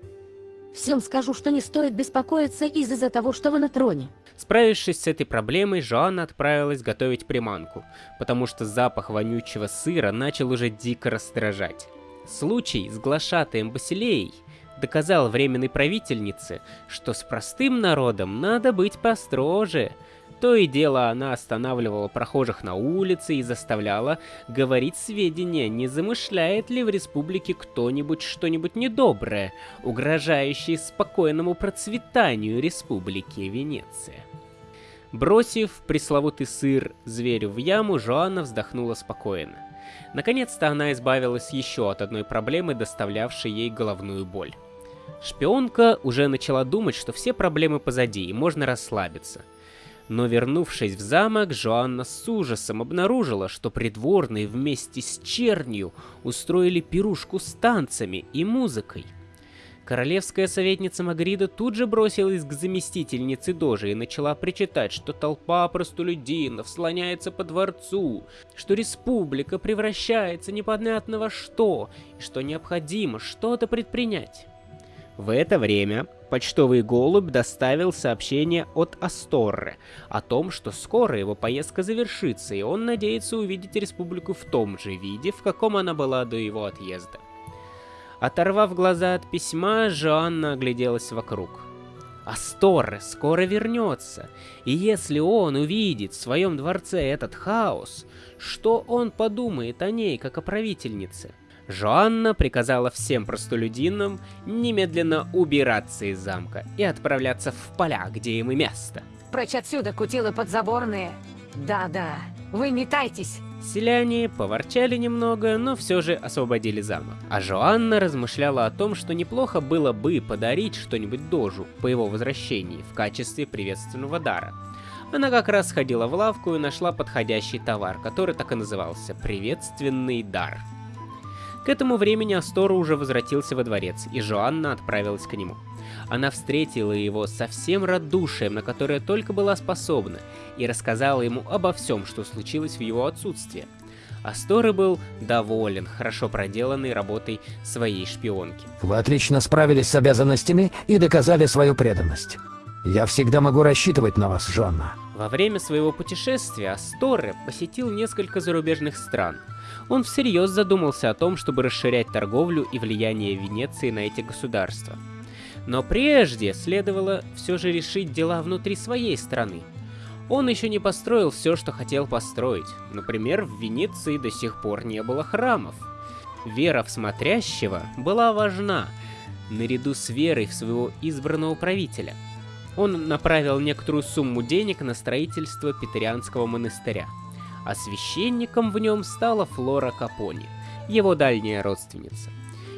Всем скажу, что не стоит беспокоиться из-за того, что вы на троне. Справившись с этой проблемой, Жоанна отправилась готовить приманку, потому что запах вонючего сыра начал уже дико раздражать. Случай с глашатаем Басилеей доказал временной правительнице, что с простым народом надо быть построже – то и дело она останавливала прохожих на улице и заставляла говорить сведения, не замышляет ли в республике кто-нибудь что-нибудь недоброе, угрожающее спокойному процветанию республики Венеция. Бросив пресловутый сыр зверю в яму, Жоанна вздохнула спокойно. Наконец-то она избавилась еще от одной проблемы, доставлявшей ей головную боль. Шпионка уже начала думать, что все проблемы позади и можно расслабиться – но вернувшись в замок, Жоанна с ужасом обнаружила, что придворные вместе с чернью устроили пирушку с танцами и музыкой. Королевская советница Магрида тут же бросилась к заместительнице Дожи и начала причитать, что толпа простолюдинов слоняется по дворцу, что республика превращается непонятно во что, и что необходимо что-то предпринять. В это время почтовый голубь доставил сообщение от Асторре о том, что скоро его поездка завершится, и он надеется увидеть республику в том же виде, в каком она была до его отъезда. Оторвав глаза от письма, Жоанна огляделась вокруг. Асторре скоро вернется, и если он увидит в своем дворце этот хаос, что он подумает о ней, как о правительнице? Жоанна приказала всем простолюдинам немедленно убираться из замка и отправляться в поля, где им и место. Прочь отсюда, кутилы подзаборные. Да-да, вы метайтесь. Селяне поворчали немного, но все же освободили замок. А Жоанна размышляла о том, что неплохо было бы подарить что-нибудь Дожу по его возвращении в качестве приветственного дара. Она как раз ходила в лавку и нашла подходящий товар, который так и назывался – «Приветственный дар». К этому времени Астора уже возвратился во дворец, и Жоанна отправилась к нему. Она встретила его со всем радушием, на которое только была способна, и рассказала ему обо всем, что случилось в его отсутствие. Асторы был доволен хорошо проделанной работой своей шпионки. Вы отлично справились с обязанностями и доказали свою преданность. Я всегда могу рассчитывать на вас, Жанна. Во время своего путешествия Асторре посетил несколько зарубежных стран. Он всерьез задумался о том, чтобы расширять торговлю и влияние Венеции на эти государства. Но прежде следовало все же решить дела внутри своей страны. Он еще не построил все, что хотел построить. Например, в Венеции до сих пор не было храмов. Вера в смотрящего была важна, наряду с верой в своего избранного правителя – он направил некоторую сумму денег на строительство Петерианского монастыря, а священником в нем стала Флора Капони, его дальняя родственница.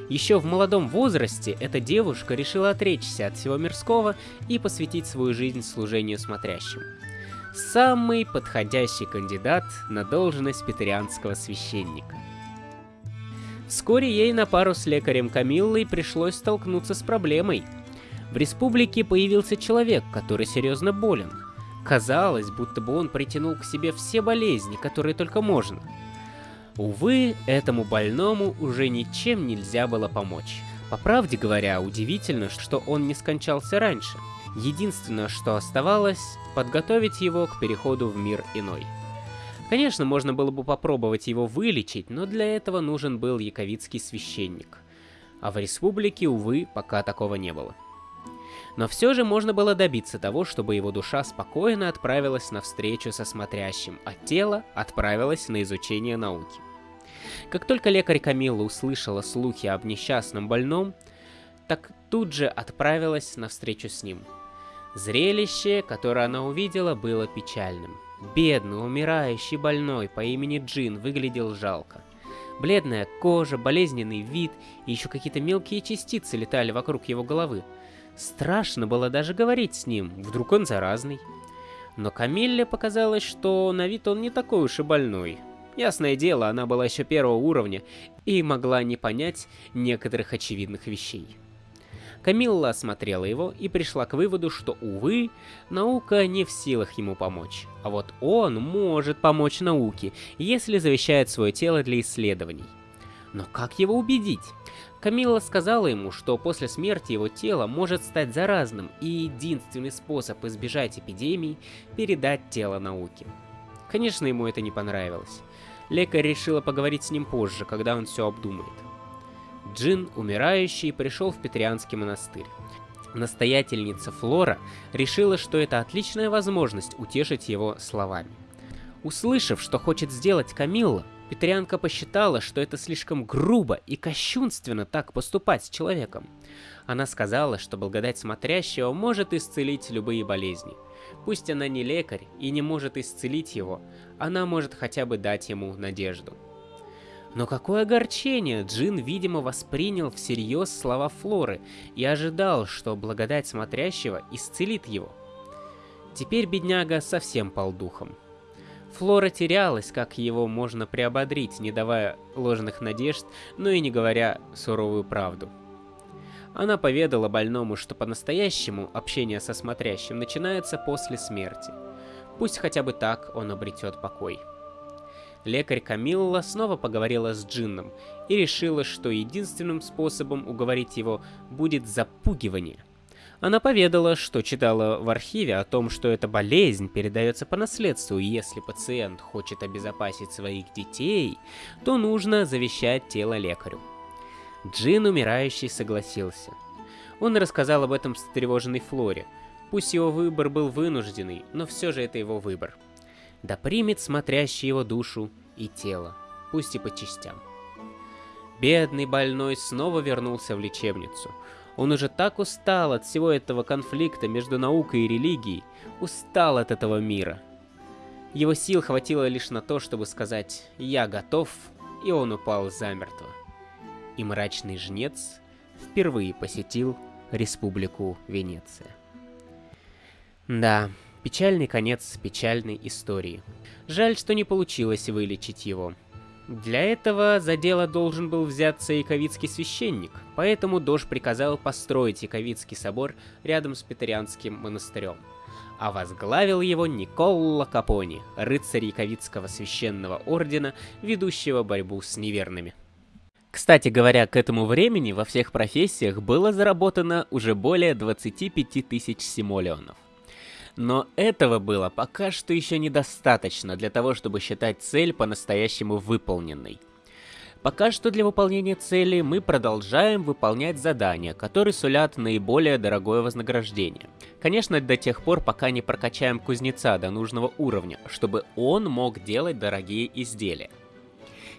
Еще в молодом возрасте эта девушка решила отречься от всего мирского и посвятить свою жизнь служению смотрящим. Самый подходящий кандидат на должность петерианского священника. Вскоре ей на пару с лекарем Камиллой пришлось столкнуться с проблемой – в республике появился человек, который серьезно болен. Казалось, будто бы он притянул к себе все болезни, которые только можно. Увы, этому больному уже ничем нельзя было помочь. По правде говоря, удивительно, что он не скончался раньше. Единственное, что оставалось, подготовить его к переходу в мир иной. Конечно, можно было бы попробовать его вылечить, но для этого нужен был яковицкий священник. А в республике, увы, пока такого не было. Но все же можно было добиться того, чтобы его душа спокойно отправилась на встречу со смотрящим, а тело отправилось на изучение науки. Как только лекарь Камилла услышала слухи об несчастном больном, так тут же отправилась на встречу с ним. Зрелище, которое она увидела, было печальным. Бедный, умирающий больной по имени Джин выглядел жалко. Бледная кожа, болезненный вид и еще какие-то мелкие частицы летали вокруг его головы. Страшно было даже говорить с ним, вдруг он заразный. Но Камилле показалось, что на вид он не такой уж и больной. Ясное дело, она была еще первого уровня и могла не понять некоторых очевидных вещей. Камилла осмотрела его и пришла к выводу, что, увы, наука не в силах ему помочь. А вот он может помочь науке, если завещает свое тело для исследований. Но как его убедить? Камилла сказала ему, что после смерти его тело может стать заразным, и единственный способ избежать эпидемии – передать тело науке. Конечно, ему это не понравилось. Лекарь решила поговорить с ним позже, когда он все обдумает. Джин, умирающий, пришел в Петрианский монастырь. Настоятельница Флора решила, что это отличная возможность утешить его словами. Услышав, что хочет сделать Камилла, Петрианка посчитала, что это слишком грубо и кощунственно так поступать с человеком. Она сказала, что благодать смотрящего может исцелить любые болезни. Пусть она не лекарь и не может исцелить его, она может хотя бы дать ему надежду. Но какое огорчение! Джин, видимо, воспринял всерьез слова Флоры и ожидал, что благодать смотрящего исцелит его. Теперь бедняга совсем пал духом. Флора терялась, как его можно приободрить, не давая ложных надежд, но и не говоря суровую правду. Она поведала больному, что по-настоящему общение со смотрящим начинается после смерти. Пусть хотя бы так он обретет покой. Лекарь Камилла снова поговорила с Джинном и решила, что единственным способом уговорить его будет запугивание. Она поведала, что читала в архиве о том, что эта болезнь передается по наследству, и если пациент хочет обезопасить своих детей, то нужно завещать тело лекарю. Джин, умирающий, согласился. Он рассказал об этом встревоженной Флоре. Пусть его выбор был вынужденный, но все же это его выбор да примет смотрящий его душу и тело, пусть и по частям. Бедный больной снова вернулся в лечебницу. Он уже так устал от всего этого конфликта между наукой и религией, устал от этого мира. Его сил хватило лишь на то, чтобы сказать «я готов», и он упал замертво. И мрачный жнец впервые посетил Республику Венеция. Да, Печальный конец печальной истории. Жаль, что не получилось вылечить его. Для этого за дело должен был взяться яковицкий священник, поэтому Дож приказал построить Яковицкий собор рядом с Петерианским монастырем. А возглавил его Николла Капони, рыцарь Яковицкого священного ордена, ведущего борьбу с неверными. Кстати говоря, к этому времени во всех профессиях было заработано уже более 25 тысяч симолеонов. Но этого было пока что еще недостаточно для того, чтобы считать цель по-настоящему выполненной. Пока что для выполнения цели мы продолжаем выполнять задания, которые сулят наиболее дорогое вознаграждение. Конечно, до тех пор, пока не прокачаем кузнеца до нужного уровня, чтобы он мог делать дорогие изделия.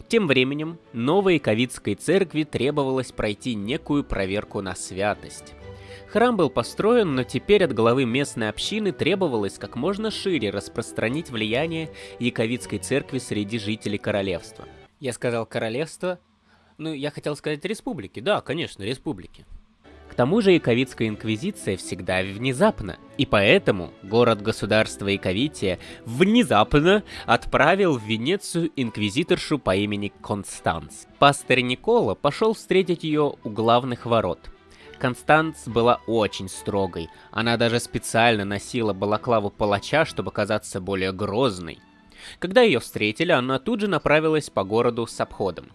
Тем временем, новой Ковидской церкви требовалось пройти некую проверку на святость. Храм был построен, но теперь от главы местной общины требовалось как можно шире распространить влияние Яковицкой церкви среди жителей королевства. Я сказал королевство? Ну, я хотел сказать республики. Да, конечно, республики. К тому же Яковицкая инквизиция всегда внезапно, и поэтому город-государство Яковития внезапно отправил в Венецию инквизиторшу по имени Констанс. Пастырь Никола пошел встретить ее у главных ворот – Констанс была очень строгой. Она даже специально носила балаклаву палача, чтобы казаться более грозной. Когда ее встретили, она тут же направилась по городу с обходом.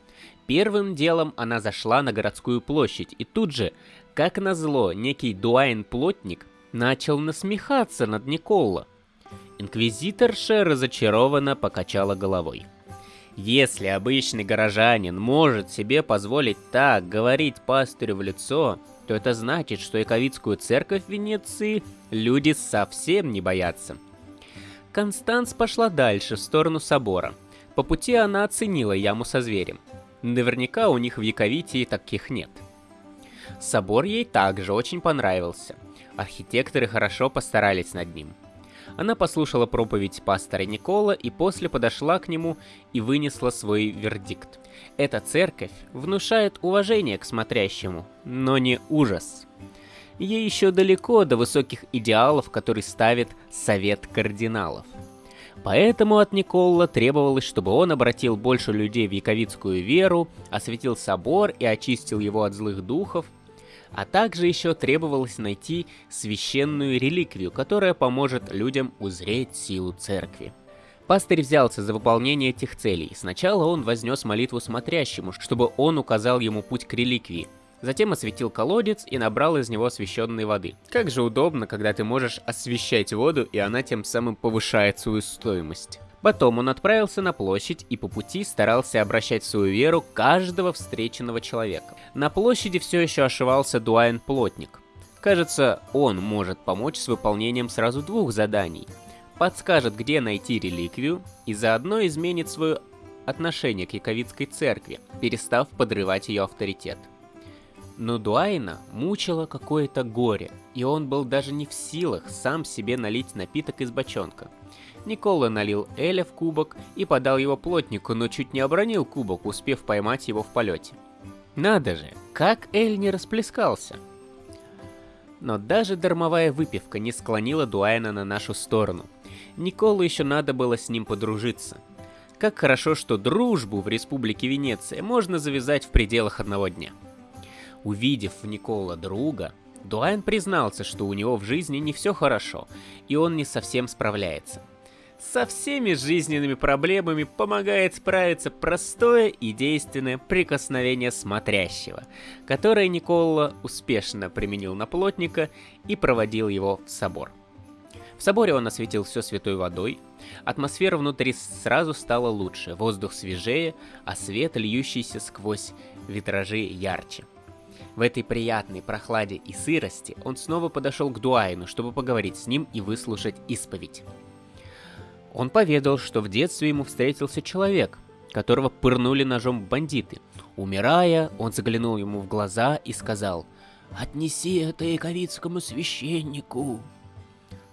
Первым делом она зашла на городскую площадь, и тут же, как назло, некий Дуайн-плотник начал насмехаться над Николо. Инквизиторша разочарованно покачала головой. Если обычный горожанин может себе позволить так говорить пастырю в лицо, то это значит, что Яковицкую церковь в Венеции люди совсем не боятся. Констанс пошла дальше, в сторону собора. По пути она оценила яму со зверем. Наверняка у них в Яковитии таких нет. Собор ей также очень понравился. Архитекторы хорошо постарались над ним. Она послушала проповедь пастора Никола и после подошла к нему и вынесла свой вердикт. Эта церковь внушает уважение к смотрящему, но не ужас. Ей еще далеко до высоких идеалов, которые ставит Совет Кардиналов. Поэтому от Никола требовалось, чтобы он обратил больше людей в яковицкую веру, осветил собор и очистил его от злых духов, а также еще требовалось найти священную реликвию, которая поможет людям узреть силу церкви. Пастырь взялся за выполнение этих целей. Сначала он вознес молитву смотрящему, чтобы он указал ему путь к реликвии. Затем осветил колодец и набрал из него освященной воды. Как же удобно, когда ты можешь освещать воду, и она тем самым повышает свою стоимость. Потом он отправился на площадь и по пути старался обращать свою веру каждого встреченного человека. На площади все еще ошивался Дуайн-плотник. Кажется, он может помочь с выполнением сразу двух заданий. Подскажет, где найти реликвию, и заодно изменит свое отношение к Яковицкой церкви, перестав подрывать ее авторитет. Но Дуайна мучило какое-то горе, и он был даже не в силах сам себе налить напиток из бочонка. Никола налил Эля в кубок и подал его плотнику, но чуть не обронил кубок, успев поймать его в полете. Надо же, как Эль не расплескался. Но даже дармовая выпивка не склонила Дуайна на нашу сторону. Николу еще надо было с ним подружиться. Как хорошо, что дружбу в Республике Венеция можно завязать в пределах одного дня. Увидев в Никола друга, Дуайн признался, что у него в жизни не все хорошо, и он не совсем справляется – со всеми жизненными проблемами помогает справиться простое и действенное прикосновение смотрящего, которое Никола успешно применил на плотника и проводил его в собор. В соборе он осветил все святой водой, атмосфера внутри сразу стала лучше, воздух свежее, а свет, льющийся сквозь витражи, ярче. В этой приятной прохладе и сырости он снова подошел к Дуайну, чтобы поговорить с ним и выслушать исповедь. Он поведал, что в детстве ему встретился человек, которого пырнули ножом бандиты. Умирая, он заглянул ему в глаза и сказал «Отнеси это яковицкому священнику».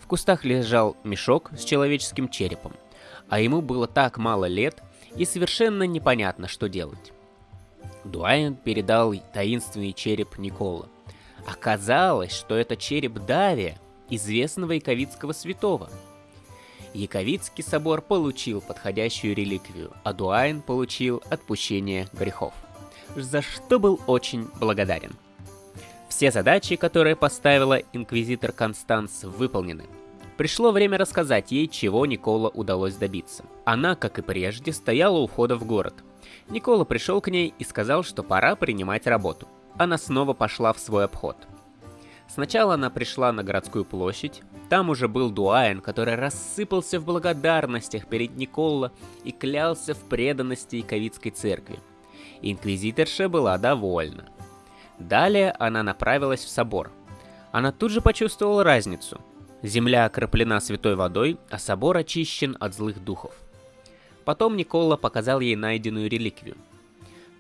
В кустах лежал мешок с человеческим черепом, а ему было так мало лет и совершенно непонятно, что делать. Дуайн передал таинственный череп Никола. Оказалось, что это череп Давия, известного яковицкого святого – Яковицкий собор получил подходящую реликвию, а Дуайн получил отпущение грехов, за что был очень благодарен. Все задачи, которые поставила инквизитор Констанс, выполнены. Пришло время рассказать ей, чего Никола удалось добиться. Она, как и прежде, стояла у входа в город. Никола пришел к ней и сказал, что пора принимать работу. Она снова пошла в свой обход – Сначала она пришла на городскую площадь, там уже был Дуайн, который рассыпался в благодарностях перед Николло и клялся в преданности Яковицкой церкви. Инквизиторша была довольна. Далее она направилась в собор. Она тут же почувствовала разницу. Земля окроплена святой водой, а собор очищен от злых духов. Потом Никола показал ей найденную реликвию –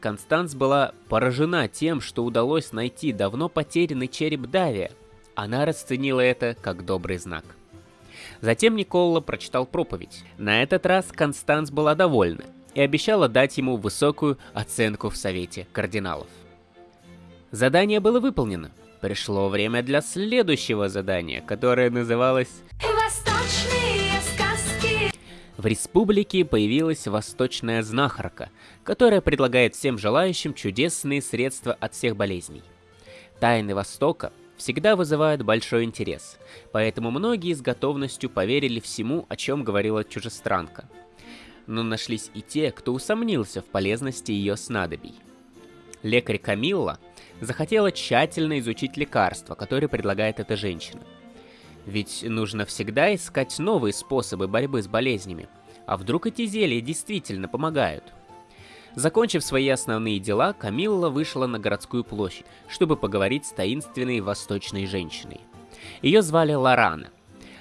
Констанс была поражена тем, что удалось найти давно потерянный череп Давия. Она расценила это как добрый знак. Затем Никола прочитал проповедь. На этот раз Констанс была довольна и обещала дать ему высокую оценку в Совете кардиналов. Задание было выполнено. Пришло время для следующего задания, которое называлось в республике появилась восточная знахарка, которая предлагает всем желающим чудесные средства от всех болезней. Тайны Востока всегда вызывают большой интерес, поэтому многие с готовностью поверили всему, о чем говорила чужестранка. но нашлись и те, кто усомнился в полезности ее снадобий. Лекарь Камилла захотела тщательно изучить лекарства, которые предлагает эта женщина. Ведь нужно всегда искать новые способы борьбы с болезнями. А вдруг эти зелья действительно помогают? Закончив свои основные дела, Камилла вышла на городскую площадь, чтобы поговорить с таинственной восточной женщиной. Ее звали Лорана.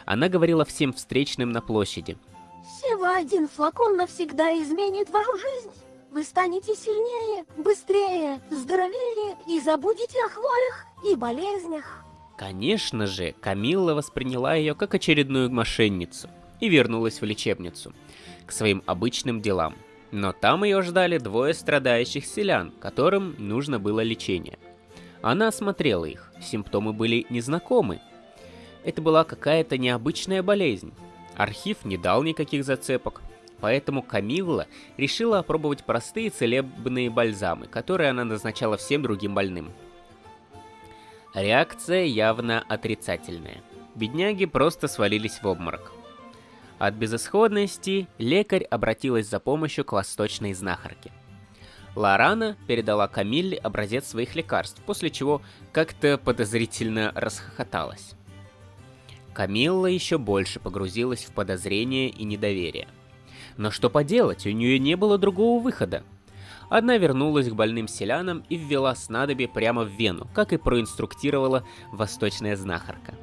Она говорила всем встречным на площади. Всего один флакон навсегда изменит вашу жизнь. Вы станете сильнее, быстрее, здоровее и забудете о хворях и болезнях. Конечно же, Камилла восприняла ее как очередную мошенницу и вернулась в лечебницу, к своим обычным делам. Но там ее ждали двое страдающих селян, которым нужно было лечение. Она осмотрела их, симптомы были незнакомы. Это была какая-то необычная болезнь. Архив не дал никаких зацепок, поэтому Камилла решила опробовать простые целебные бальзамы, которые она назначала всем другим больным. Реакция явно отрицательная. Бедняги просто свалились в обморок. От безысходности лекарь обратилась за помощью к восточной знахарке. Лорана передала Камилле образец своих лекарств, после чего как-то подозрительно расхохоталась. Камилла еще больше погрузилась в подозрение и недоверие. Но что поделать, у нее не было другого выхода. Одна вернулась к больным селянам и ввела снадобье прямо в вену, как и проинструктировала восточная знахарка.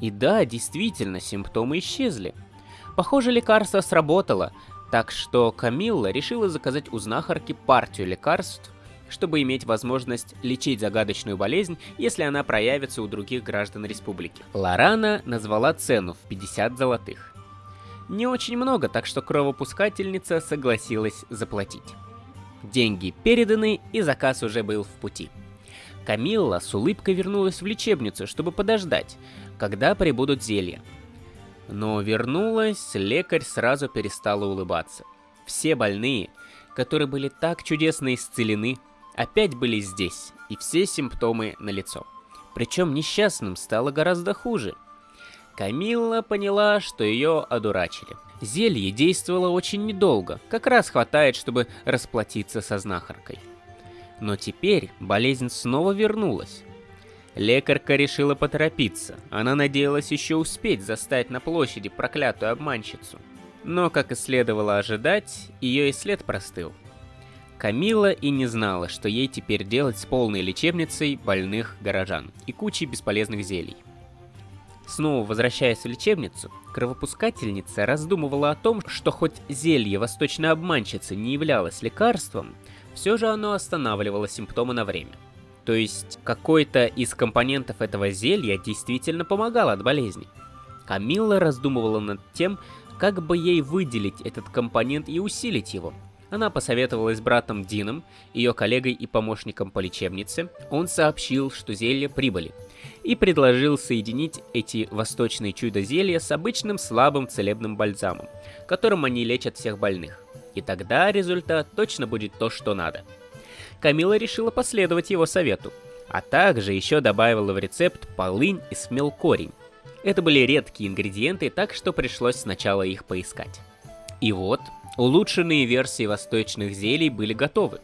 И да, действительно, симптомы исчезли. Похоже, лекарство сработало, так что Камилла решила заказать у знахарки партию лекарств, чтобы иметь возможность лечить загадочную болезнь, если она проявится у других граждан республики. Лорана назвала цену в 50 золотых. Не очень много, так что кровопускательница согласилась заплатить. Деньги переданы, и заказ уже был в пути. Камилла с улыбкой вернулась в лечебницу, чтобы подождать, когда прибудут зелья. Но вернулась, лекарь сразу перестала улыбаться. Все больные, которые были так чудесно исцелены, опять были здесь, и все симптомы налицо. Причем несчастным стало гораздо хуже – Камилла поняла, что ее одурачили. Зелье действовало очень недолго, как раз хватает, чтобы расплатиться со знахаркой. Но теперь болезнь снова вернулась. Лекарка решила поторопиться. Она надеялась еще успеть застать на площади проклятую обманщицу. Но, как и следовало ожидать, ее и след простыл. Камила и не знала, что ей теперь делать с полной лечебницей больных горожан и кучей бесполезных зелий. Снова возвращаясь в лечебницу, кровопускательница раздумывала о том, что хоть зелье восточной обманщицы не являлось лекарством, все же оно останавливало симптомы на время. То есть какой-то из компонентов этого зелья действительно помогал от болезни. Камилла раздумывала над тем, как бы ей выделить этот компонент и усилить его. Она посоветовалась с братом Дином, ее коллегой и помощником по лечебнице. Он сообщил, что зелье прибыли, и предложил соединить эти восточные чудо-зелья с обычным слабым целебным бальзамом, которым они лечат всех больных. И тогда результат точно будет то, что надо. Камила решила последовать его совету, а также еще добавила в рецепт полынь и смелкорень. Это были редкие ингредиенты, так что пришлось сначала их поискать. И вот, улучшенные версии восточных зелий были готовы.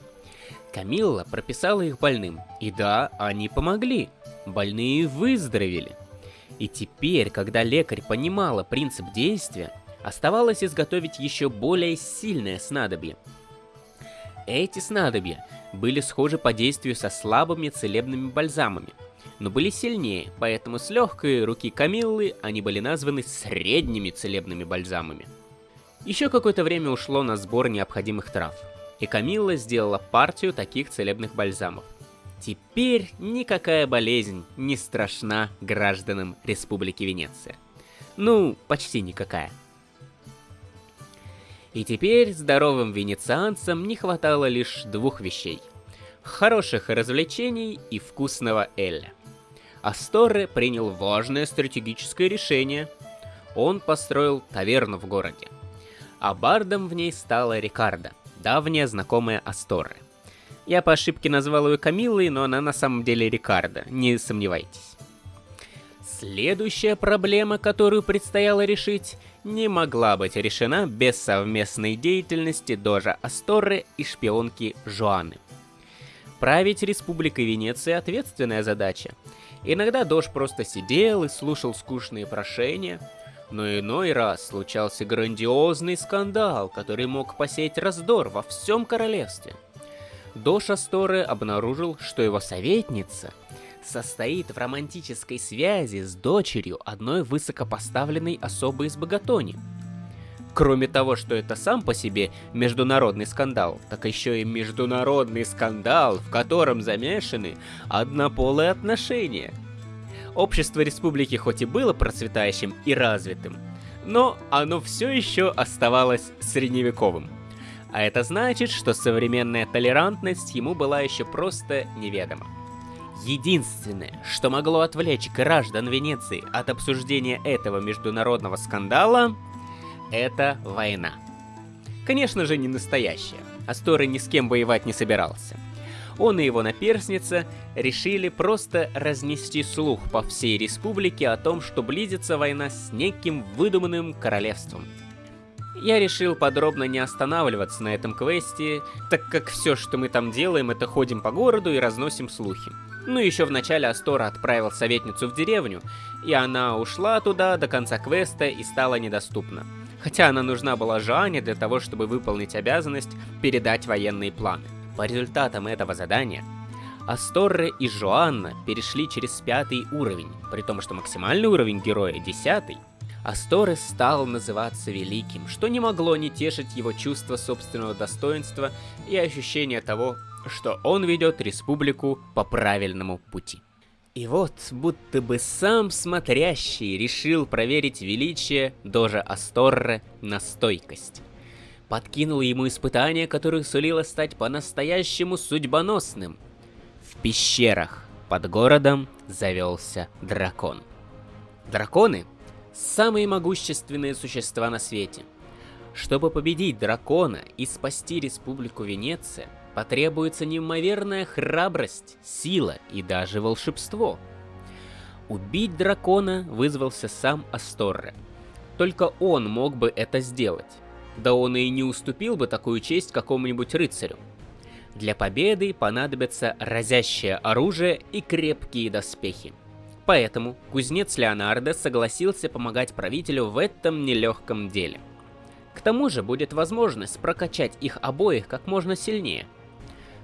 Камилла прописала их больным, и да, они помогли больные выздоровели. И теперь, когда лекарь понимала принцип действия, оставалось изготовить еще более сильное снадобье. Эти снадобья были схожи по действию со слабыми целебными бальзамами, но были сильнее, поэтому с легкой руки Камиллы они были названы средними целебными бальзамами. Еще какое-то время ушло на сбор необходимых трав, и Камилла сделала партию таких целебных бальзамов. Теперь никакая болезнь не страшна гражданам Республики Венеция. Ну, почти никакая. И теперь здоровым венецианцам не хватало лишь двух вещей. Хороших развлечений и вкусного эля. Асторе принял важное стратегическое решение. Он построил таверну в городе. А бардом в ней стала Рикардо, давняя знакомая Асторы. Я по ошибке назвал ее Камилой, но она на самом деле Рикардо, не сомневайтесь. Следующая проблема, которую предстояло решить, не могла быть решена без совместной деятельности Дожа Асторы и шпионки Жуаны. Править Республикой Венеция ответственная задача. Иногда Дож просто сидел и слушал скучные прошения, но иной раз случался грандиозный скандал, который мог посеять раздор во всем королевстве. Дош Асторы обнаружил, что его советница состоит в романтической связи с дочерью одной высокопоставленной особы из Богатони – Кроме того, что это сам по себе международный скандал, так еще и международный скандал, в котором замешаны однополые отношения. Общество республики хоть и было процветающим и развитым, но оно все еще оставалось средневековым. А это значит, что современная толерантность ему была еще просто неведома. Единственное, что могло отвлечь граждан Венеции от обсуждения этого международного скандала, это война. Конечно же, не настоящая. Асторы ни с кем воевать не собирался. Он и его наперсница решили просто разнести слух по всей республике о том, что близится война с неким выдуманным королевством. Я решил подробно не останавливаться на этом квесте, так как все, что мы там делаем, это ходим по городу и разносим слухи. Ну еще в начале Астора отправил советницу в деревню, и она ушла туда до конца квеста и стала недоступна хотя она нужна была Жоане для того, чтобы выполнить обязанность передать военные планы. По результатам этого задания, Асторре и Жоанна перешли через пятый уровень, при том, что максимальный уровень героя десятый. Асторре стал называться Великим, что не могло не тешить его чувство собственного достоинства и ощущение того, что он ведет республику по правильному пути. И вот, будто бы сам смотрящий решил проверить величие Дожа Асторре на стойкость. Подкинул ему испытание, которое сулило стать по-настоящему судьбоносным. В пещерах под городом завелся дракон. Драконы – самые могущественные существа на свете. Чтобы победить дракона и спасти Республику Венеция, потребуется неимоверная храбрость, сила и даже волшебство. Убить дракона вызвался сам Асторре. Только он мог бы это сделать. Да он и не уступил бы такую честь какому-нибудь рыцарю. Для победы понадобится разящее оружие и крепкие доспехи. Поэтому кузнец Леонардо согласился помогать правителю в этом нелегком деле. К тому же будет возможность прокачать их обоих как можно сильнее –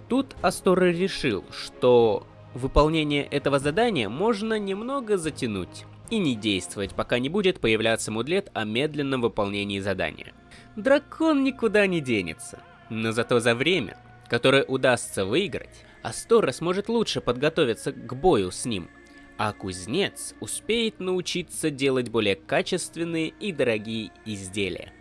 Тут Астора решил, что выполнение этого задания можно немного затянуть и не действовать, пока не будет появляться мудлет о медленном выполнении задания. Дракон никуда не денется, но зато за время, которое удастся выиграть, Астора сможет лучше подготовиться к бою с ним, а кузнец успеет научиться делать более качественные и дорогие изделия.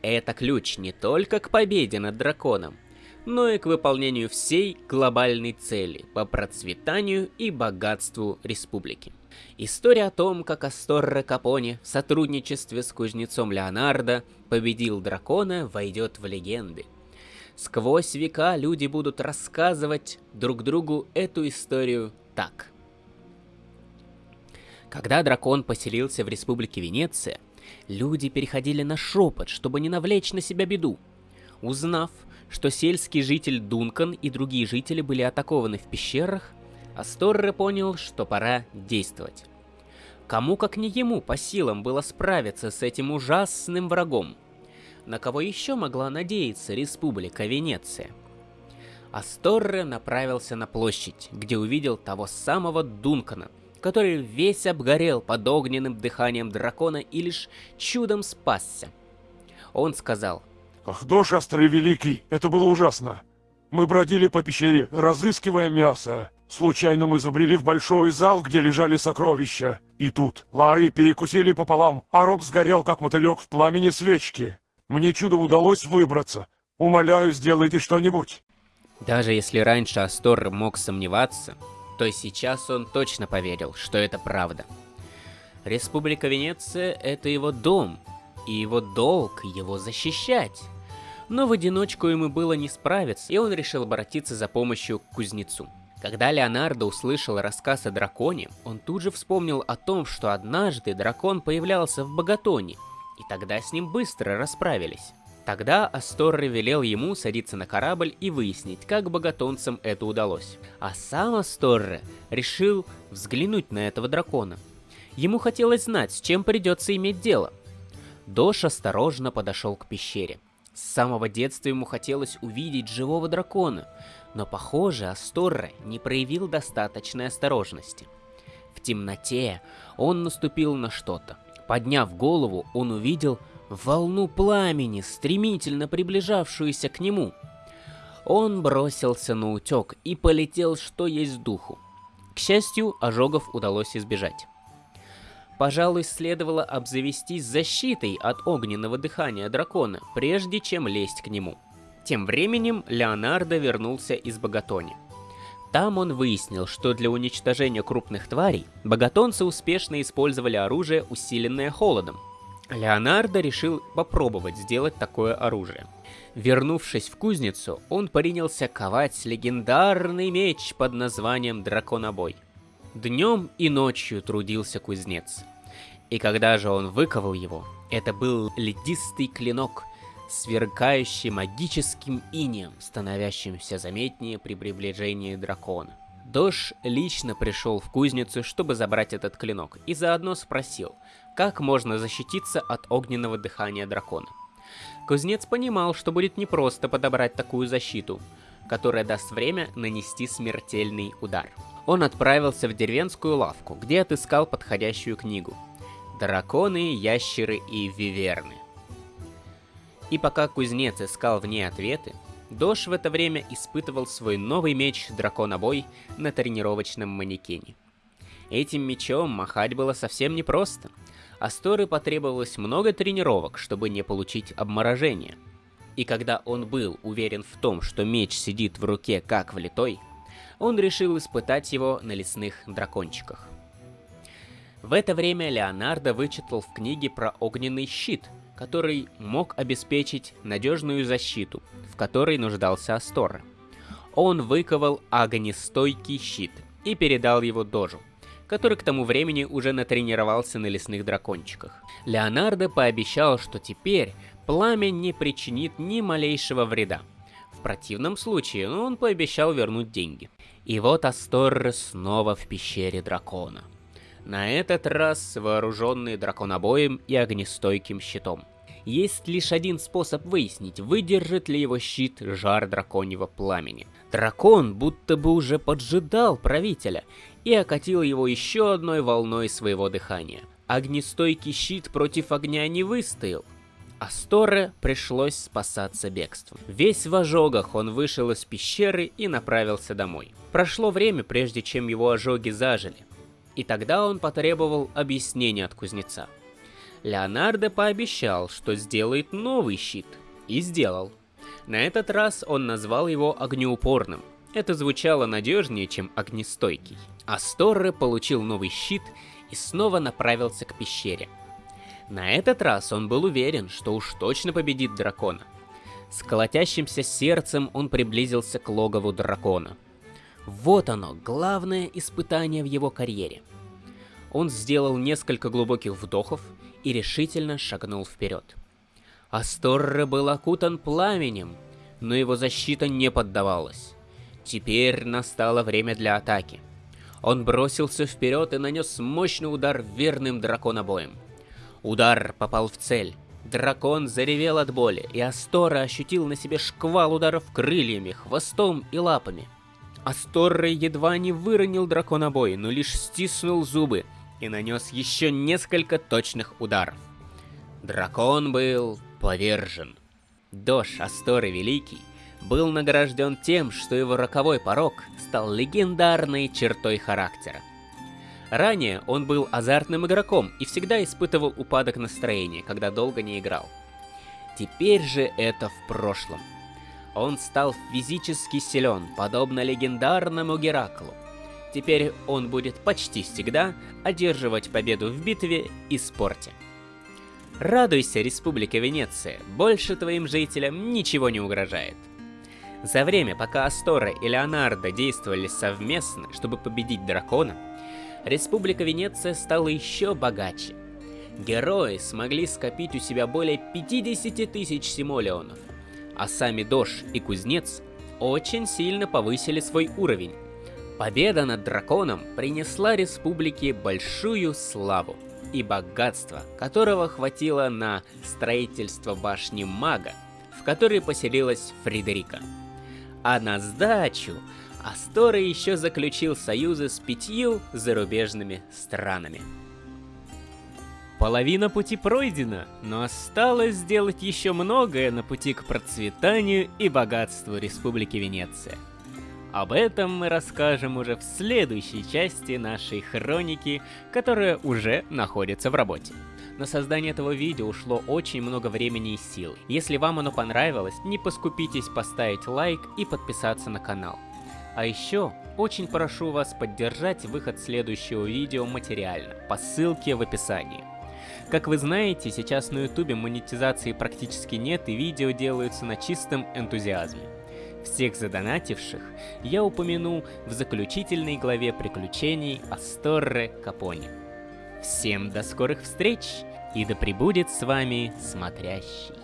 Это ключ не только к победе над драконом, но и к выполнению всей глобальной цели по процветанию и богатству республики. История о том, как Асторре Капоне в сотрудничестве с кузнецом Леонардо победил дракона, войдет в легенды. Сквозь века люди будут рассказывать друг другу эту историю так. Когда дракон поселился в республике Венеция, люди переходили на шепот, чтобы не навлечь на себя беду. Узнав, что сельский житель Дункан и другие жители были атакованы в пещерах, Асторре понял, что пора действовать. Кому как не ему по силам было справиться с этим ужасным врагом? На кого еще могла надеяться Республика Венеция? Асторре направился на площадь, где увидел того самого Дункана, который весь обгорел под огненным дыханием дракона и лишь чудом спасся. Он сказал, Ах, Дош Острый Великий, это было ужасно. Мы бродили по пещере, разыскивая мясо. Случайно мы забрели в большой зал, где лежали сокровища. И тут Лари перекусили пополам, а рог сгорел, как мотылек в пламени свечки. Мне чудо удалось выбраться. Умоляю, сделайте что-нибудь. Даже если раньше Астор мог сомневаться, то сейчас он точно поверил, что это правда. Республика Венеция — это его дом, и его долг его защищать. Но в одиночку ему было не справиться, и он решил обратиться за помощью к кузнецу. Когда Леонардо услышал рассказ о драконе, он тут же вспомнил о том, что однажды дракон появлялся в Богатоне, и тогда с ним быстро расправились. Тогда Асторре велел ему садиться на корабль и выяснить, как богатонцам это удалось. А сам Асторре решил взглянуть на этого дракона. Ему хотелось знать, с чем придется иметь дело. Дош осторожно подошел к пещере. С самого детства ему хотелось увидеть живого дракона, но, похоже, Асторре не проявил достаточной осторожности. В темноте он наступил на что-то. Подняв голову, он увидел волну пламени, стремительно приближавшуюся к нему. Он бросился на утек и полетел, что есть духу. К счастью, ожогов удалось избежать. Пожалуй, следовало обзавестись защитой от огненного дыхания дракона, прежде чем лезть к нему. Тем временем Леонардо вернулся из Богатони. Там он выяснил, что для уничтожения крупных тварей богатонцы успешно использовали оружие, усиленное холодом. Леонардо решил попробовать сделать такое оружие. Вернувшись в кузницу, он принялся ковать легендарный меч под названием Драконобой. Днем и ночью трудился кузнец. И когда же он выковал его, это был ледистый клинок, сверкающий магическим инеем, становящимся заметнее при приближении дракона. Дош лично пришел в кузницу, чтобы забрать этот клинок, и заодно спросил, как можно защититься от огненного дыхания дракона. Кузнец понимал, что будет непросто подобрать такую защиту, которая даст время нанести смертельный удар. Он отправился в деревенскую лавку, где отыскал подходящую книгу. Драконы, ящеры и виверны. И пока кузнец искал в ней ответы, Дош в это время испытывал свой новый меч Драконобой на тренировочном манекене. Этим мечом махать было совсем непросто. Асторы потребовалось много тренировок, чтобы не получить обморожение. И когда он был уверен в том, что меч сидит в руке как влитой, он решил испытать его на лесных дракончиках. В это время Леонардо вычитал в книге про огненный щит – который мог обеспечить надежную защиту, в которой нуждался Астора. Он выковал огнестойкий щит и передал его Дожу, который к тому времени уже натренировался на лесных дракончиках. Леонардо пообещал, что теперь пламя не причинит ни малейшего вреда. В противном случае он пообещал вернуть деньги. И вот Асторре снова в пещере дракона. На этот раз вооруженный драконобоем и огнестойким щитом. Есть лишь один способ выяснить, выдержит ли его щит жар драконьего пламени. Дракон будто бы уже поджидал правителя и окатил его еще одной волной своего дыхания. Огнестойкий щит против огня не выстоял. Асторе пришлось спасаться бегством. Весь в ожогах он вышел из пещеры и направился домой. Прошло время, прежде чем его ожоги зажили. И тогда он потребовал объяснения от кузнеца. Леонардо пообещал, что сделает новый щит. И сделал. На этот раз он назвал его огнеупорным. Это звучало надежнее, чем огнестойкий. Асторре получил новый щит и снова направился к пещере. На этот раз он был уверен, что уж точно победит дракона. С колотящимся сердцем он приблизился к логову дракона. Вот оно, главное испытание в его карьере. Он сделал несколько глубоких вдохов и решительно шагнул вперед. Асторре был окутан пламенем, но его защита не поддавалась. Теперь настало время для атаки. Он бросился вперед и нанес мощный удар верным драконобоем. Удар попал в цель. Дракон заревел от боли, и Астора ощутил на себе шквал ударов крыльями, хвостом и лапами. Асторре едва не выронил драконобой, но лишь стиснул зубы и нанес еще несколько точных ударов. Дракон был повержен. Дош Асторы Великий был награжден тем, что его роковой порог стал легендарной чертой характера. Ранее он был азартным игроком и всегда испытывал упадок настроения, когда долго не играл. Теперь же это в прошлом. Он стал физически силен, подобно легендарному Гераклу. Теперь он будет почти всегда одерживать победу в битве и спорте. Радуйся, Республика Венеция, больше твоим жителям ничего не угрожает. За время, пока Астора и Леонардо действовали совместно, чтобы победить дракона, Республика Венеция стала еще богаче. Герои смогли скопить у себя более 50 тысяч симолеонов, а сами Дош и Кузнец очень сильно повысили свой уровень. Победа над драконом принесла республике большую славу и богатство, которого хватило на строительство башни мага, в которой поселилась Фредерика. А на сдачу Астора еще заключил союзы с пятью зарубежными странами. Половина пути пройдена, но осталось сделать еще многое на пути к процветанию и богатству Республики Венеция. Об этом мы расскажем уже в следующей части нашей хроники, которая уже находится в работе. На создание этого видео ушло очень много времени и сил. Если вам оно понравилось, не поскупитесь поставить лайк и подписаться на канал. А еще, очень прошу вас поддержать выход следующего видео материально, по ссылке в описании. Как вы знаете, сейчас на ютубе монетизации практически нет и видео делаются на чистом энтузиазме. Всех задонативших я упомяну в заключительной главе приключений Асторре Капони. Всем до скорых встреч и да пребудет с вами смотрящий.